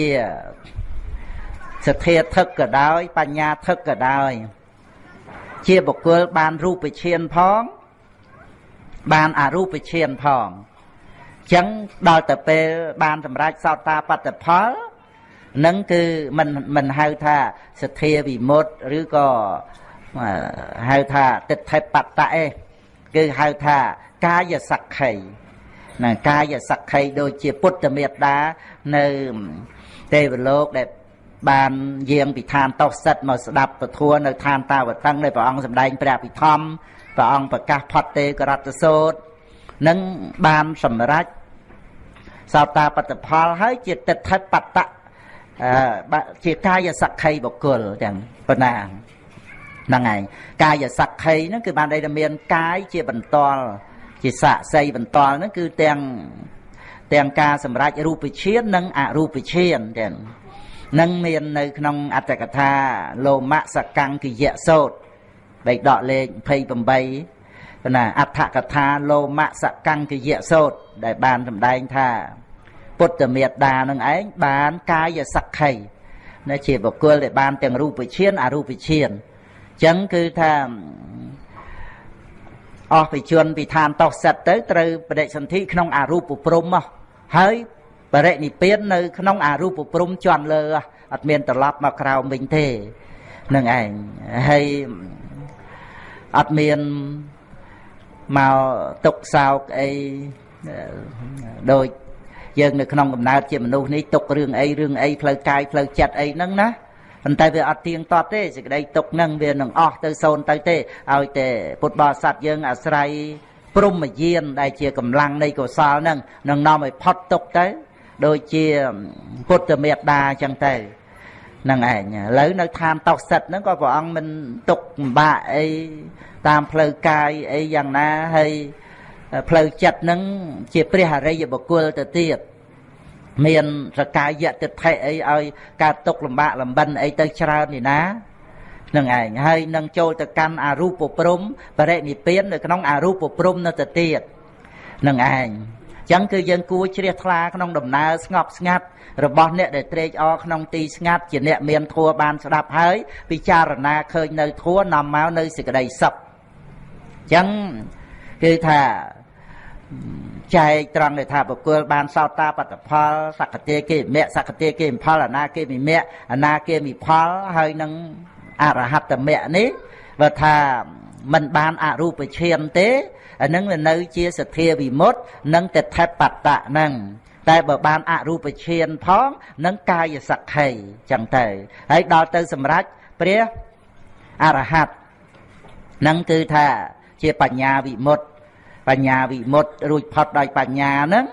សទ្ធាថឹកក៏ដោយ បញ្ញាថឹកក៏ដោយ ជាបុគ្គលបានរូបឈានផង បានអរូបឈានផងចឹងដល់ទៅពេលបានសម្រេចសោតាបត្តផល នឹងគឺមិនមិនហៅថាសទ្ធាវិមុតឬក៏ហៅថាទិដ្ឋិបត្តៈឯងគឺហៅថាកាយសក្ខីណាកាយសក្ខីដូចជាពុទ្ធមេត្តានៅទេវលោកដែលបានយាងពីឋានតោសិតមកស្ដាប់ពធัวនៅឋានតាវតឹងដែលព្រះអង្គសម្ដែងព្រះពិធម្មព្រះអង្គប្រកាសផុតទេករតសោតនឹងបានសម្រេចសោតាបត្តផលហើយជាតិដ្ឋិបត្តៈ ជាកាយសក្ខីបុគ្គលទាំងប៉ុណ្ណាហ្នឹងឯងកាយសក្ខីហ្នឹងគឺបានន័យថាមានកាយជាបន្តលជាស័ក្តិសិទ្ធិបន្តលហ្នឹងគឺទាំងទាំងការសម្រេចរូបឈាននិងអរូបឈានទាំងនឹងមាននៅក្នុងអត្តកថាលោមសកង្គយៈសោតបែកដកលេខ28ណាអដ្ឋកថាលោមសកង្គយៈសោតដែលបានសម្ដែងថា ពុទ្ធមេត្តានឹងឯងបានកាយសក្ខីនៅជាបុគ្គលដែលបានទាំងរូបឈានអរូបឈានអញ្ចឹងគឺថាអស់បជនពីឋានតោសិតទៅត្រូវបដិសន្ធិក្នុងអរូបព្រំមកហើយបរិនិព្វាននៅក្នុងអរូបព្រំជន់លើអត់មានត្រឡប់មកក្រោមវិញទេនឹងឯងហើយអត់មានមកទុកសោកអីដូច យើងនៅក្នុងកំណើតជាមនុស្សនេះទុករឿងអីរឿងអីផ្លូវកាយផ្លូវចិត្តអីហ្នឹងណាប៉ុន្តែវាអត់ទៀងទាត់ទេសេចក្តីទុកហ្នឹងវានឹងអស់ទៅសូន្យទៅទេឲ្យតែពុទ្ធបរិស័ទយើងអាស្រ័យព្រមយានដែលជាកម្លាំងនៃកុសលហ្នឹងនឹងនាំឲ្យផុតទុកទៅ ដូចជាពុទ្ធមេត្តាអញ្ចឹងទៅនឹងឯងឥឡូវនៅឋានតោសិតហ្នឹងក៏ព្រះអង្គមិនទុកលំបាកអីតាមផ្លូវកាយអីយ៉ាងណាហើយ ផ្លូវចិត្តហ្នឹងជាព្រះអរិយបុគ្គលទៅទៀតមានសកាយតិដ្ឋិអីឲ្យកើតទុកលំបាកលំបិនអីទៅច្រើននេះណានឹងឯងហើយនឹងចូលទៅកាន់អរូបព្រំបរិនិព្វាននៅក្នុងអរូបព្រំនៅទៅទៀតនឹងឯងចឹងគឺយើងគួរជ្រះថ្លាក្នុងដំណើរស្ងប់ស្ងាត់របស់អ្នកដែលត្រេកអរក្នុងទីស្ងាត់ជាអ្នកមានធัวបានស្ដាប់ហើយពិចារណាឃើញនៅធัวនាំមកនៅសេចក្តីសុខចឹងគឺថា ចែកត្រង់ដែលថាបុគ្គលបានសោតាបត្តផលសក្តិគេមៈសក្តិគេផលអនាគេមិមៈអនាគេមិផលហើយនឹងអរហត្តមៈនេះបើថាมันបានអរូបឈានទេអានឹងវានៅជាសទ្ធាវិមុតនិងតថេបតៈហ្នឹងតែបើបានអរូបឈានផងនឹងកាយសក្ខីចឹងទៅហើយដល់ទៅសម្រេចព្រះអរហត្តនឹងគឺថាជាបញ្ញាវិមុត បញ្ញាវិមុតរួចផុតដោយបញ្ញាហ្នឹង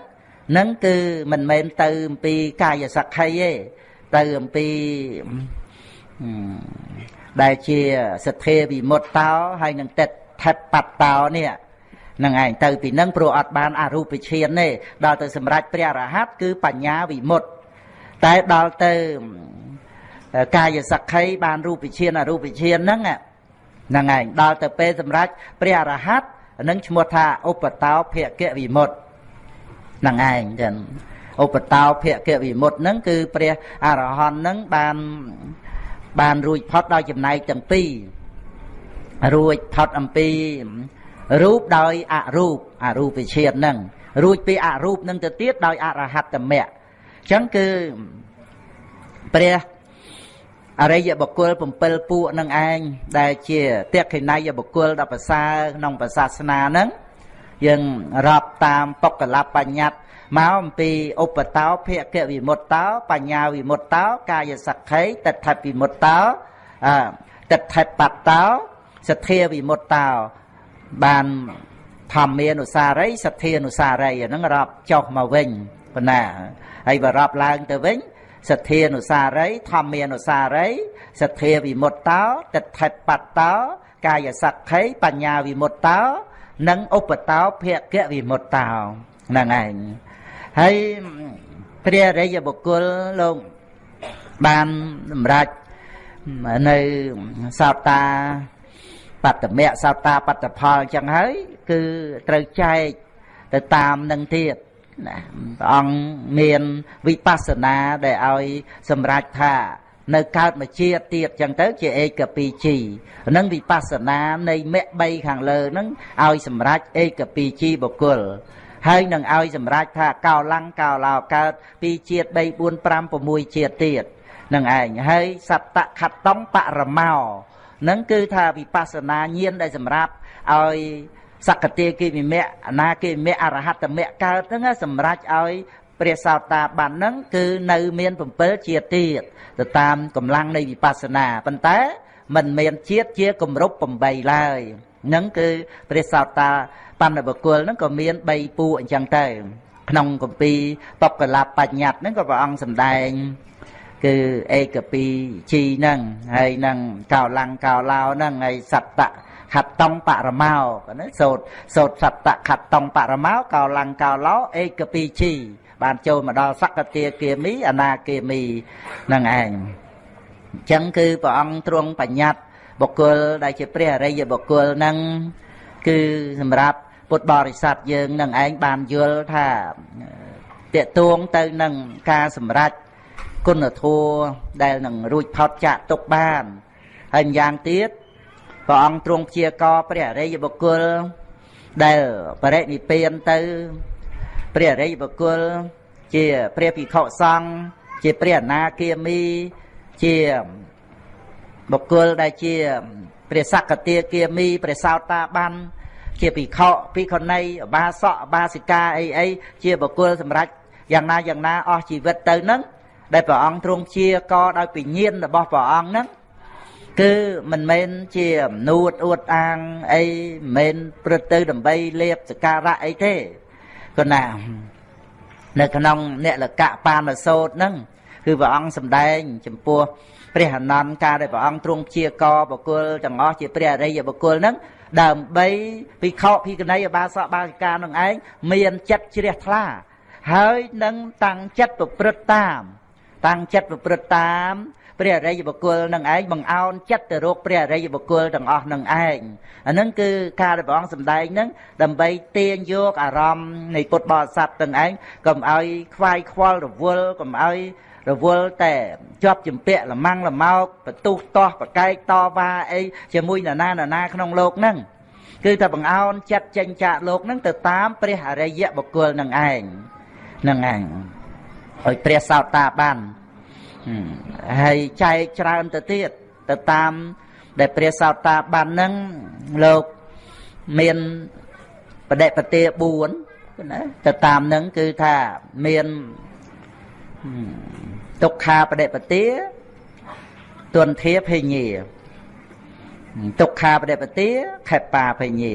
នឹងគឺមិនមែនទៅអំពីកាយសក្ខីទេទៅអំពីដែលជាសទ្ធាវិមុតតោហើយនឹងតិតថិតបតោនេះនឹងឯងទៅពីនឹងព្រោះអត់បានអរូបឈានទេដល់ទៅសម្រេចព្រះរហ័តគឺបញ្ញាវិមុតតែដល់ទៅកាយសក្ខីបានរូបឈានអរូបឈានហ្នឹងហ្នឹងឯងដល់ទៅពេលសម្រេចព្រះរហ័ត នឹងឈ្មោះថាឧបតោភគវិមុតហ្នឹងឯងចឹងឧបតោភគវិមុតហ្នឹងគឺព្រះអរហន្តហ្នឹងបានបានរួចផុតដោយចំណែកទាំងពីររួចផុតអំពីរូបដោយអរូបអរូបវិឈានហ្នឹងរួចពីអរូបហ្នឹងទៅទៀតដោយអរហត្តមៈអញ្ចឹងគឺព្រះ អរិយបុគ្គល7ពួកនឹងឯងដែលជាតេខិណយបុគ្គលដល់ប្រសើរក្នុងប្រសាសនាហ្នឹងយើងរាប់តាមបុគ្គលបញ្ញត្តិមកអំពីឧបតោភគវិមុតតោបញ្ញាវិមុតតោកាយសក្ខីតថិវិមុតតោអតថិបតោសទ្ធាវិមុតតោបានធម្មានុសារីសទ្ធានុសារីអាហ្នឹងរាប់ចុះមកវិញប៉ុណ្ណាហើយបើរាប់ឡើងទៅវិញ សទ្ធានុសារីធម្មានុសារីសទ្ធាវិមុតតោតថិបតោកាយសក្ខីបញ្ញាវិមុតតោនិងឧបតោភគវិមុតតោហ្នឹងឯងហើយព្រះរិយបុគ្គលលោកបានសម្រេចនៅសោតាបត្តមៈសោតាបត្តផលអញ្ចឹងហើយ គឺត្រូវចែកទៅតាមនឹងទៀត ណាព្រះអង្គមានវិបស្សនាដែលឲ្យសម្រេចថានៅកើតមកជាទៀតចឹងទៅជាឯកពីជីនឹងវិបស្សនានៃមគ្គ3ខាងលើហ្នឹងឲ្យសម្រេចឯកពីជីបុគ្គលហើយនឹងឲ្យសម្រេចថាកោឡាំងកោឡោកើតពីជាតិ3 4 5 6ជាតិទៀតនឹងឯងហើយសត្តខតងបរមោនឹងគឺថាវិបស្សនាញាណដែលសម្រាប់ឲ្យ សក្តិគិមិមៈអនាគិមិមៈអរហត្តមៈកើតហ្នឹងសម្រាប់ឲ្យព្រះសោតាបានហ្នឹងគឺនៅមាន7ជាតិទៀតទៅតាមកម្លាំងនៃវិបស្សនាប៉ុន្តែมันមានជាតិជាគម្រប់8ឡើយហ្នឹងគឺព្រះសោតាបណ្ឌបុគ្គលហ្នឹងក៏មាន3ពួកអញ្ចឹងទៅក្នុងគម្ពីរបកលបញ្ញត្តិហ្នឹងក៏ព្រះអង្គសម្ដែងគឺឯកពីជីហ្នឹងហើយនឹងកោឡាំងកោឡោហ្នឹងហើយសត្តៈ ខតតងបរមោណាសូត្រសូត្រសត្តៈខតតងបរមោកោឡាំងកោឡោឯកពីជីបានចូលមកដល់សកតាគាមីអនាគាមីហ្នឹងឯងអញ្ចឹងគឺព្រះអង្គទ្រង់បញ្ញត្តិបុគ្គលដែលជាព្រះអរិយបុគ្គលហ្នឹងគឺសម្រាប់ពុទ្ធបរិស័ទយើងនឹងឯងបានយល់ថាតេតួងទៅនឹងការសម្រេចគុណធម៌ដែលនឹងរួចផុតចាកទុកបានហើយម្យ៉ាងទៀត ព្រះអង្គទ្រង់ព្យាករព្រះអរិយបុគ្គល ដែលបរិនិព្វានទៅ ព្រះអរិយបុគ្គល ជាព្រះភិក្ខុសង្ឃជាព្រះអនាគាមីជាបុគ្គលដែលជាព្រះសក្តិគាមីព្រះសោតាបានជាភិក្ខុភិក្ខុនីអបាសកអបាសិកាអីអីជាបុគ្គលសម្រាប់យ៉ាងណាយ៉ាងណាអស់ជីវិតទៅហ្នឹងដែលព្រះអង្គទ្រង់ជាកដោយពិញ្ញាណរបស់ព្រះអង្គហ្នឹង គឺមិនមែនជាអំនួតអួតអាងអីមិនមែនព្រឹត្តទៅដើម្បីលៀបសការៈអីទេគណានៅក្នុងអ្នកលកៈបាណសោតហ្នឹងគឺព្រះអង្គសម្ដែង ចំពោះព្រះអនន្តការដែលព្រះអង្គទ្រង់ជាកបុគ្គលទាំងអស់ជាព្រះអរិយបុគ្គលហ្នឹងដើម្បីភិក្ខុភិក្ខុនីអបាសកបាសិកានឹងឯងមានចិត្តជ្រះថ្លា ហើយនឹងតាំងចិត្តប្រព្រឹត្តតាម តាំងចិត្តប្រព្រឹត្តតាម ព្រះអរិយបុគ្គលនឹងឯងបង្អោនចិត្តទៅរកព្រះអរិយបុគ្គលទាំងអស់នឹងឯងអានឹងគឺការដែលព្រះអង្គសម្ដែងនឹងដើម្បីទាញយកអារម្មណ៍នៃពុទ្ធបរិស័ទទាំងឯងកុំឲ្យខ្វាយខ្វល់រវល់កុំឲ្យរវល់តែជាប់ចម្ពាក់លំងលមោកបទុះតោះប្រកែកតវ៉ាអីជាមួយនរណានរណាក្នុងលោកហ្នឹងគឺថាបង្អោនចិត្តចេញចាកលោកហ្នឹងទៅតាមព្រះអរិយបុគ្គលនឹងឯងនឹងឯងឲ្យព្រះសោតតាបាន ហើយចែកច្រើនទៅទៀតទៅតាម ដែលព្រះសោតាបានហ្នឹងលោកមានបដិបទា4ណាទៅតាមហ្នឹងគឺថាមានទុក្ខាបដិបទាទន្ធាភេញាទុក្ខាបដិបទាខេបាភេញា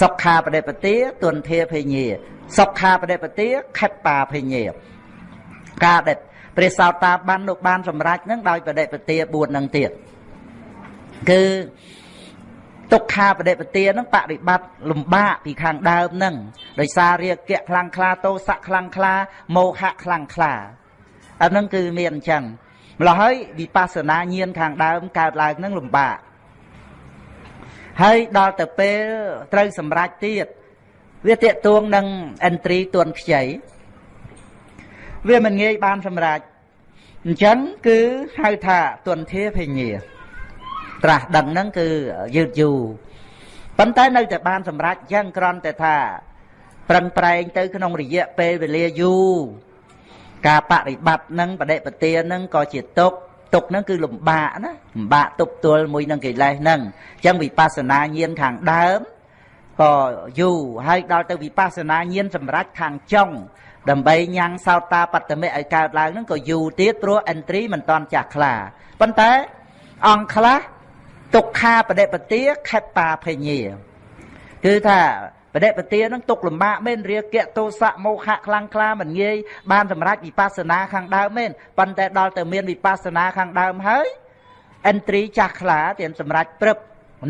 សុខាបដិបទាទន្ធាភេញាសុខាបដិបទាខេបាភេញាការដែល ព្រះសោតាបានលោកបានសម្រេចនឹងដោយបដិបទា4នឹងទៀតគឺទុក្ខាបដិបទានឹងបប្រតិបត្តិលំបាកពីខាងដើមនឹងដោយសាររាគៈខ្លាំងក្លាទោសៈខ្លាំងក្លាមោហៈខ្លាំងក្លាអានឹងគឺមានអញ្ចឹងម្ល៉េះហើយវិបស្សនាញាណខាងដើមកើតឡើងនឹងលំបាកហើយដល់ទៅពេលត្រូវសម្រេចទៀតវាតេតួងនឹងអិនត្រីទួនខ្ចីវាមិនងាយបានសម្រេច អញ្ចឹងគឺហៅថាទុនធាភញ្ញា ត្រាស់ដឹងហ្នឹងគឺយឺតយូរប៉ុន្តែនៅតែបានសម្រេចអញ្ចឹងគ្រាន់តែថាប្រឹងប្រែងទៅក្នុងរយៈពេលវេលាយូរការបប្រតិបត្តិនឹងបដិបទានឹងក៏ជាទុកទុកហ្នឹងគឺលំបាកណាលំបាកទប់ទល់មួយនឹងកិលេសហ្នឹងអញ្ចឹងវិបស្សនាញាណខាងដើមក៏យូរហើយដល់ទៅវិបស្សនាញាណសម្រាប់ខាងចុង ដើម្បីញ៉ាំងសោតាបត្តមិឲ្យកើតឡើងហ្នឹងក៏យូរទៀតព្រោះអិនត្រីមិនតាន់ចាស់ខ្លាប៉ុន្តែអង្គខ្លះទុក្ខាបដិបទាខេបាភញ្ញាគឺថាបដិបទានឹងទុកលំបាកមែនរាគៈទោសៈមោហៈខ្លាំងក្លាមិនងាយបានសម្រេចវិបស្សនាខាងដើមមែនប៉ុន្តែដល់ទៅមានវិបស្សនាខាងដើមហើយអិនត្រីចាស់ខ្លាទៀតសម្រេចព្រឹប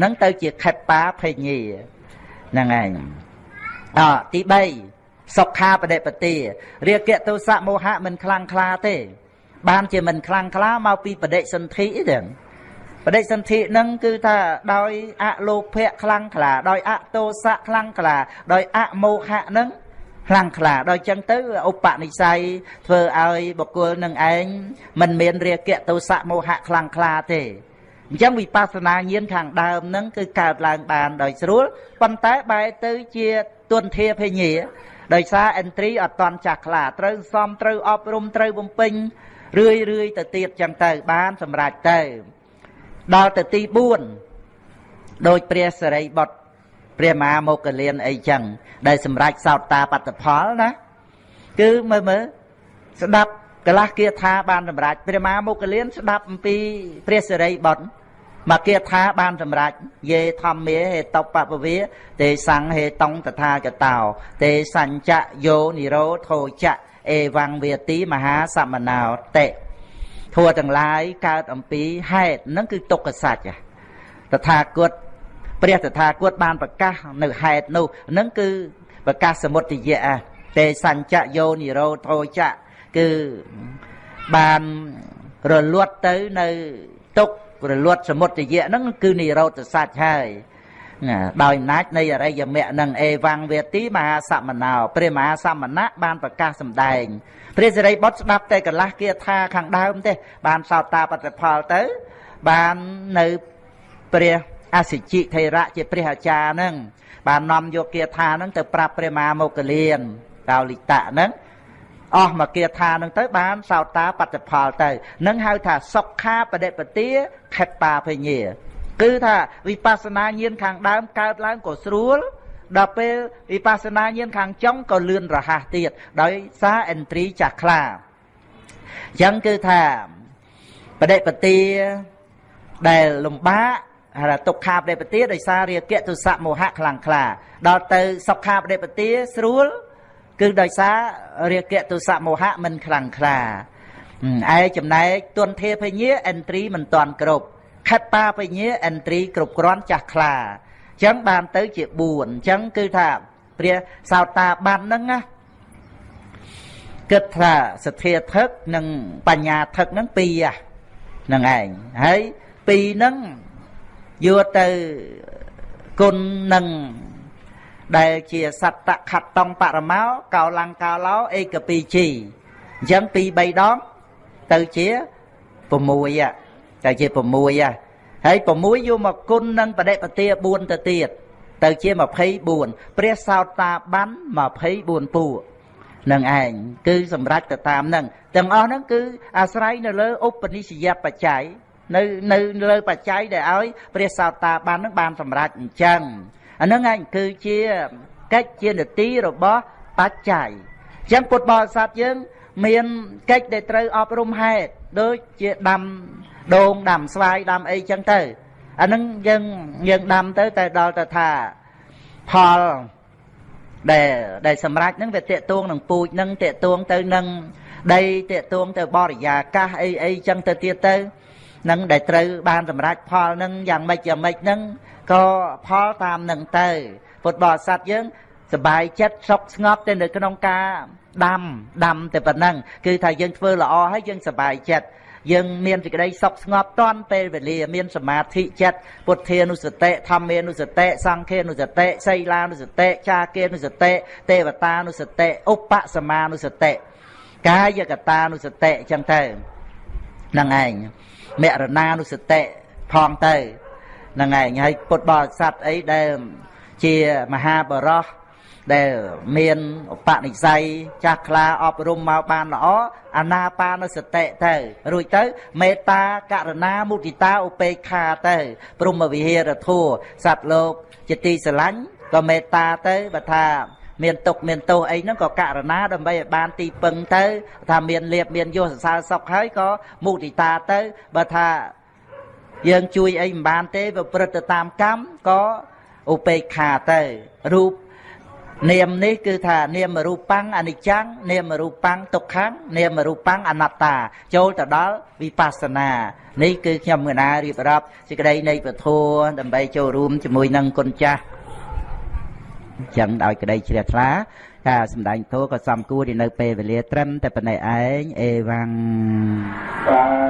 នឹងទៅជាខេបាភញ្ញាហ្នឹងឯងអទី3 សុខាបដិបទារាគៈទោសៈមោហៈមិនខ្លាំងក្លាទេ បានជាមិនខ្លាំងក្លាមកពីបដិសន្ធិទេបដិសន្ធិនឹងគឺថាដោយអលោភៈខ្លាំងក្លា ដោយអតោសៈខ្លាំងក្លា ដោយអមោហៈនឹងខ្លាំងក្លាដោយចឹងទៅឧបនិស្ស័យធ្វើឲ្យបុគ្គលនឹងឯងមិនមានរាគៈទោសៈមោហៈខ្លាំងក្លាទេអញ្ចឹងវិបស្សនាញាណខាងដើមហ្នឹងគឺកើតឡើងបានដោយស្រួលប៉ុន្តែបែរទៅជាទុនធាភញ្ញា ដោយសារអិនត្រីអត់តន់ចាស់ខ្លាត្រូវសំត្រូវអប់រំត្រូវបំពេញរឿយរឿយទៅទៀតចឹងទៅបានសម្រេចទៅដល់ទៅទី4ដោយព្រះសរិបុត្រព្រះមហាមោគលានអីចឹងដែលសម្រេចសោតតាបត្តផលណាគឺមើលមើលស្ដាប់កលាស់គាថាបានសម្រេចព្រះមហាមោគលានស្ដាប់អំពីព្រះសរិបុត្រ មកគាថាបានសម្រេចយេធម្មាហេតបពវិទេសង្ឃហេតុងតថាចតោទេសញ្ចយោនិរោធោចៈអេវង្វេទីមហាសមណោតិធัวទាំងឡាយកើតអំពីហេតុហ្នឹងគឺទុក្ខសច្ចតថាគតព្រះតថាគតបានប្រកាសនៅហេតុនោះហ្នឹងគឺប្រកាសសមុទយៈទេសញ្ចយោនិរោធោចៈគឺបានរលត់ទៅនៅទុក្ខ រលត់សមុទយៈហ្នឹងគឺនិរោធសច្ចហើយដោយអំណាចនៃអរិយមគ្គនឹងអេវង្វេទីមហាសមណោព្រះមហាសមណៈបានប្រកាសសម្ដែងព្រះសិរីបុត្រស្ដាប់តែកន្លះគាថាខាងដើមទេបានសោតតាបតិផលទៅ បាននៅព្រះអសិជិថេរៈជាព្រះអាចារ្យហ្នឹងបាននាំយកគាថាហ្នឹងទៅប្រាប់ព្រះមហាមោគលានកោលិតៈហ្នឹង អស់មកគាថានឹងទៅបានសោតាបតិផលទៅនឹងហៅថាសុខាបដិបទាខេបាភញ្ញាគឺថាវិបស្សនាញាណខាងដើមកើតឡើងក៏ស្រួលដល់ពេលវិបស្សនាញាណខាងចុងក៏លឿនរហ័សទៀតដោយសារអិនទ្រីចាស់ខ្លាអញ្ចឹងគឺថាបដិបទាដែលលំបាកហើយទុក្ខាបដិបទាដោយសាររាគៈទុសៈមោហៈខ្លាំងក្លាដល់ទៅសុខាបដិបទាស្រួល គឺដោយសាររាគៈទុសៈមោហៈមិនខ្លាំងក្លាឯចំណែកទុនធាភញ្ញាអិនទ្រីមិនតាន់គ្រប់ខិតតាបញ្ញាអិនទ្រីគ្រប់គ្រាន់ចាស់ខ្លាអញ្ចឹងបានទៅជា4អញ្ចឹងគឺថាព្រះសោតាបានហ្នឹងណាគិតថាសទ្ធាថឹកនិងបញ្ញាថឹកហ្នឹងពីរហ្នឹងឯងហើយពីរហ្នឹងយកទៅគុណនឹង ដែលជាសត្តខត្តងបរមោកោលង្កាឡោអេកពីជីអញ្ចឹងពីរ3ដងទៅជា6ទៅជា6ហើយ6យកមកគុណនឹងបដិបទា4ទៅទៀតទៅជា24ព្រះសោតាបាន24ពួកនឹងឯងគឺសម្រាប់ទៅតាមនឹងទាំងអស់ហ្នឹងគឺអាស្រ័យនៅលើឧបនិស្សយបច្ច័យនៅនៅលើបច្ច័យដែលឲ្យព្រះសោតាបាននឹងបានសម្រេចអញ្ចឹង អាហ្នឹងឯងគឺជាកិច្ចជានទីរបស់បច្ច័យអញ្ចឹងពុទ្ធបរិស័ទយើង មានកិច្ចដែលត្រូវអប់រំហេតុដូចជាដាំដូងដាំស្វាយដាំអីចឹងទៅអាហ្នឹងយើងយើងដាំទៅតែដល់ទៅថាផលដែលដែលសម្រាប់ហ្នឹងវាតេតួងនឹងពូជហ្នឹងតេតួងទៅនឹងដីតេតួងទៅបរិយាកាសអីអីចឹងទៅទៀតទៅ នឹងដែលត្រូវបានសម្រេចផលនឹងយ៉ាងម៉េចយ៉ាងម៉េចនឹងក៏ផលតាមនឹងទៅពុទ្ធបរិស័ទយើងសบายចិត្តសុខស្ងប់ទៅនៅក្នុងការដាំដាំតែប៉ុណ្ណឹងគឺថាយើងធ្វើល្អហើយយើងសบายចិត្តយើងមានសេចក្តីសុខស្ងប់តាន់ពេលវេលាមានសមាធិចិត្តពុទ្ធានុសតិធម្មានុសតិសង្ឃានុសតិសីលានុសតិចាគានុសតិទេវតានុសតិឧបសមានុសតិកាយកតានុសតិអញ្ចឹងទៅហ្នឹងឯង មរណានុសតិផងទៅហ្នឹងឯងហើយពុទ្ធបរិស័ទអីដែលជាមហាបរោះដែលមានឧបនិស្ស័យចាស់ខ្លាអប់រំមកបានល្អអាណាបានសតិទៅរួចទៅមេត្តាករណាមុទិតាឧបេក្ខាទៅ ព្រមវិហារធัวសត្វលោកជាទីស្រឡាញ់ក៏មេត្តាទៅបើថា មានទុកមានទោសអីហ្នឹងក៏ករណាដើម្បីឲ្យបានទីពឹងទៅ ថាមានលៀបមានយសសរសើរសុខហើយក៏មុទិតាទៅបើថាយើងជួយអីមិនបានទេប្រព្រឹត្តទៅតាមកម្មក៏ឧបេក្ខាទៅរូបនាមនេះគឺថានាមរូបាំងអនិច្ចំនាមរូបាំងទុក្ខំនាមរូបាំងអនត្តា ចូលទៅដល់វិបស្សនានេះគឺខ្ញុំកណារៀបរាប់សេចក្តីនៃពធដើម្បីចូលរួមជាមួយនឹងគុណចាស់ ចឹងដោយក្តីជ្រះថ្លាការសម្ដែងធម៌ក៏សំគួរនៅពេលវេលាត្រឹមតែប៉ុណ្ណេះឯងអេវ៉ាំង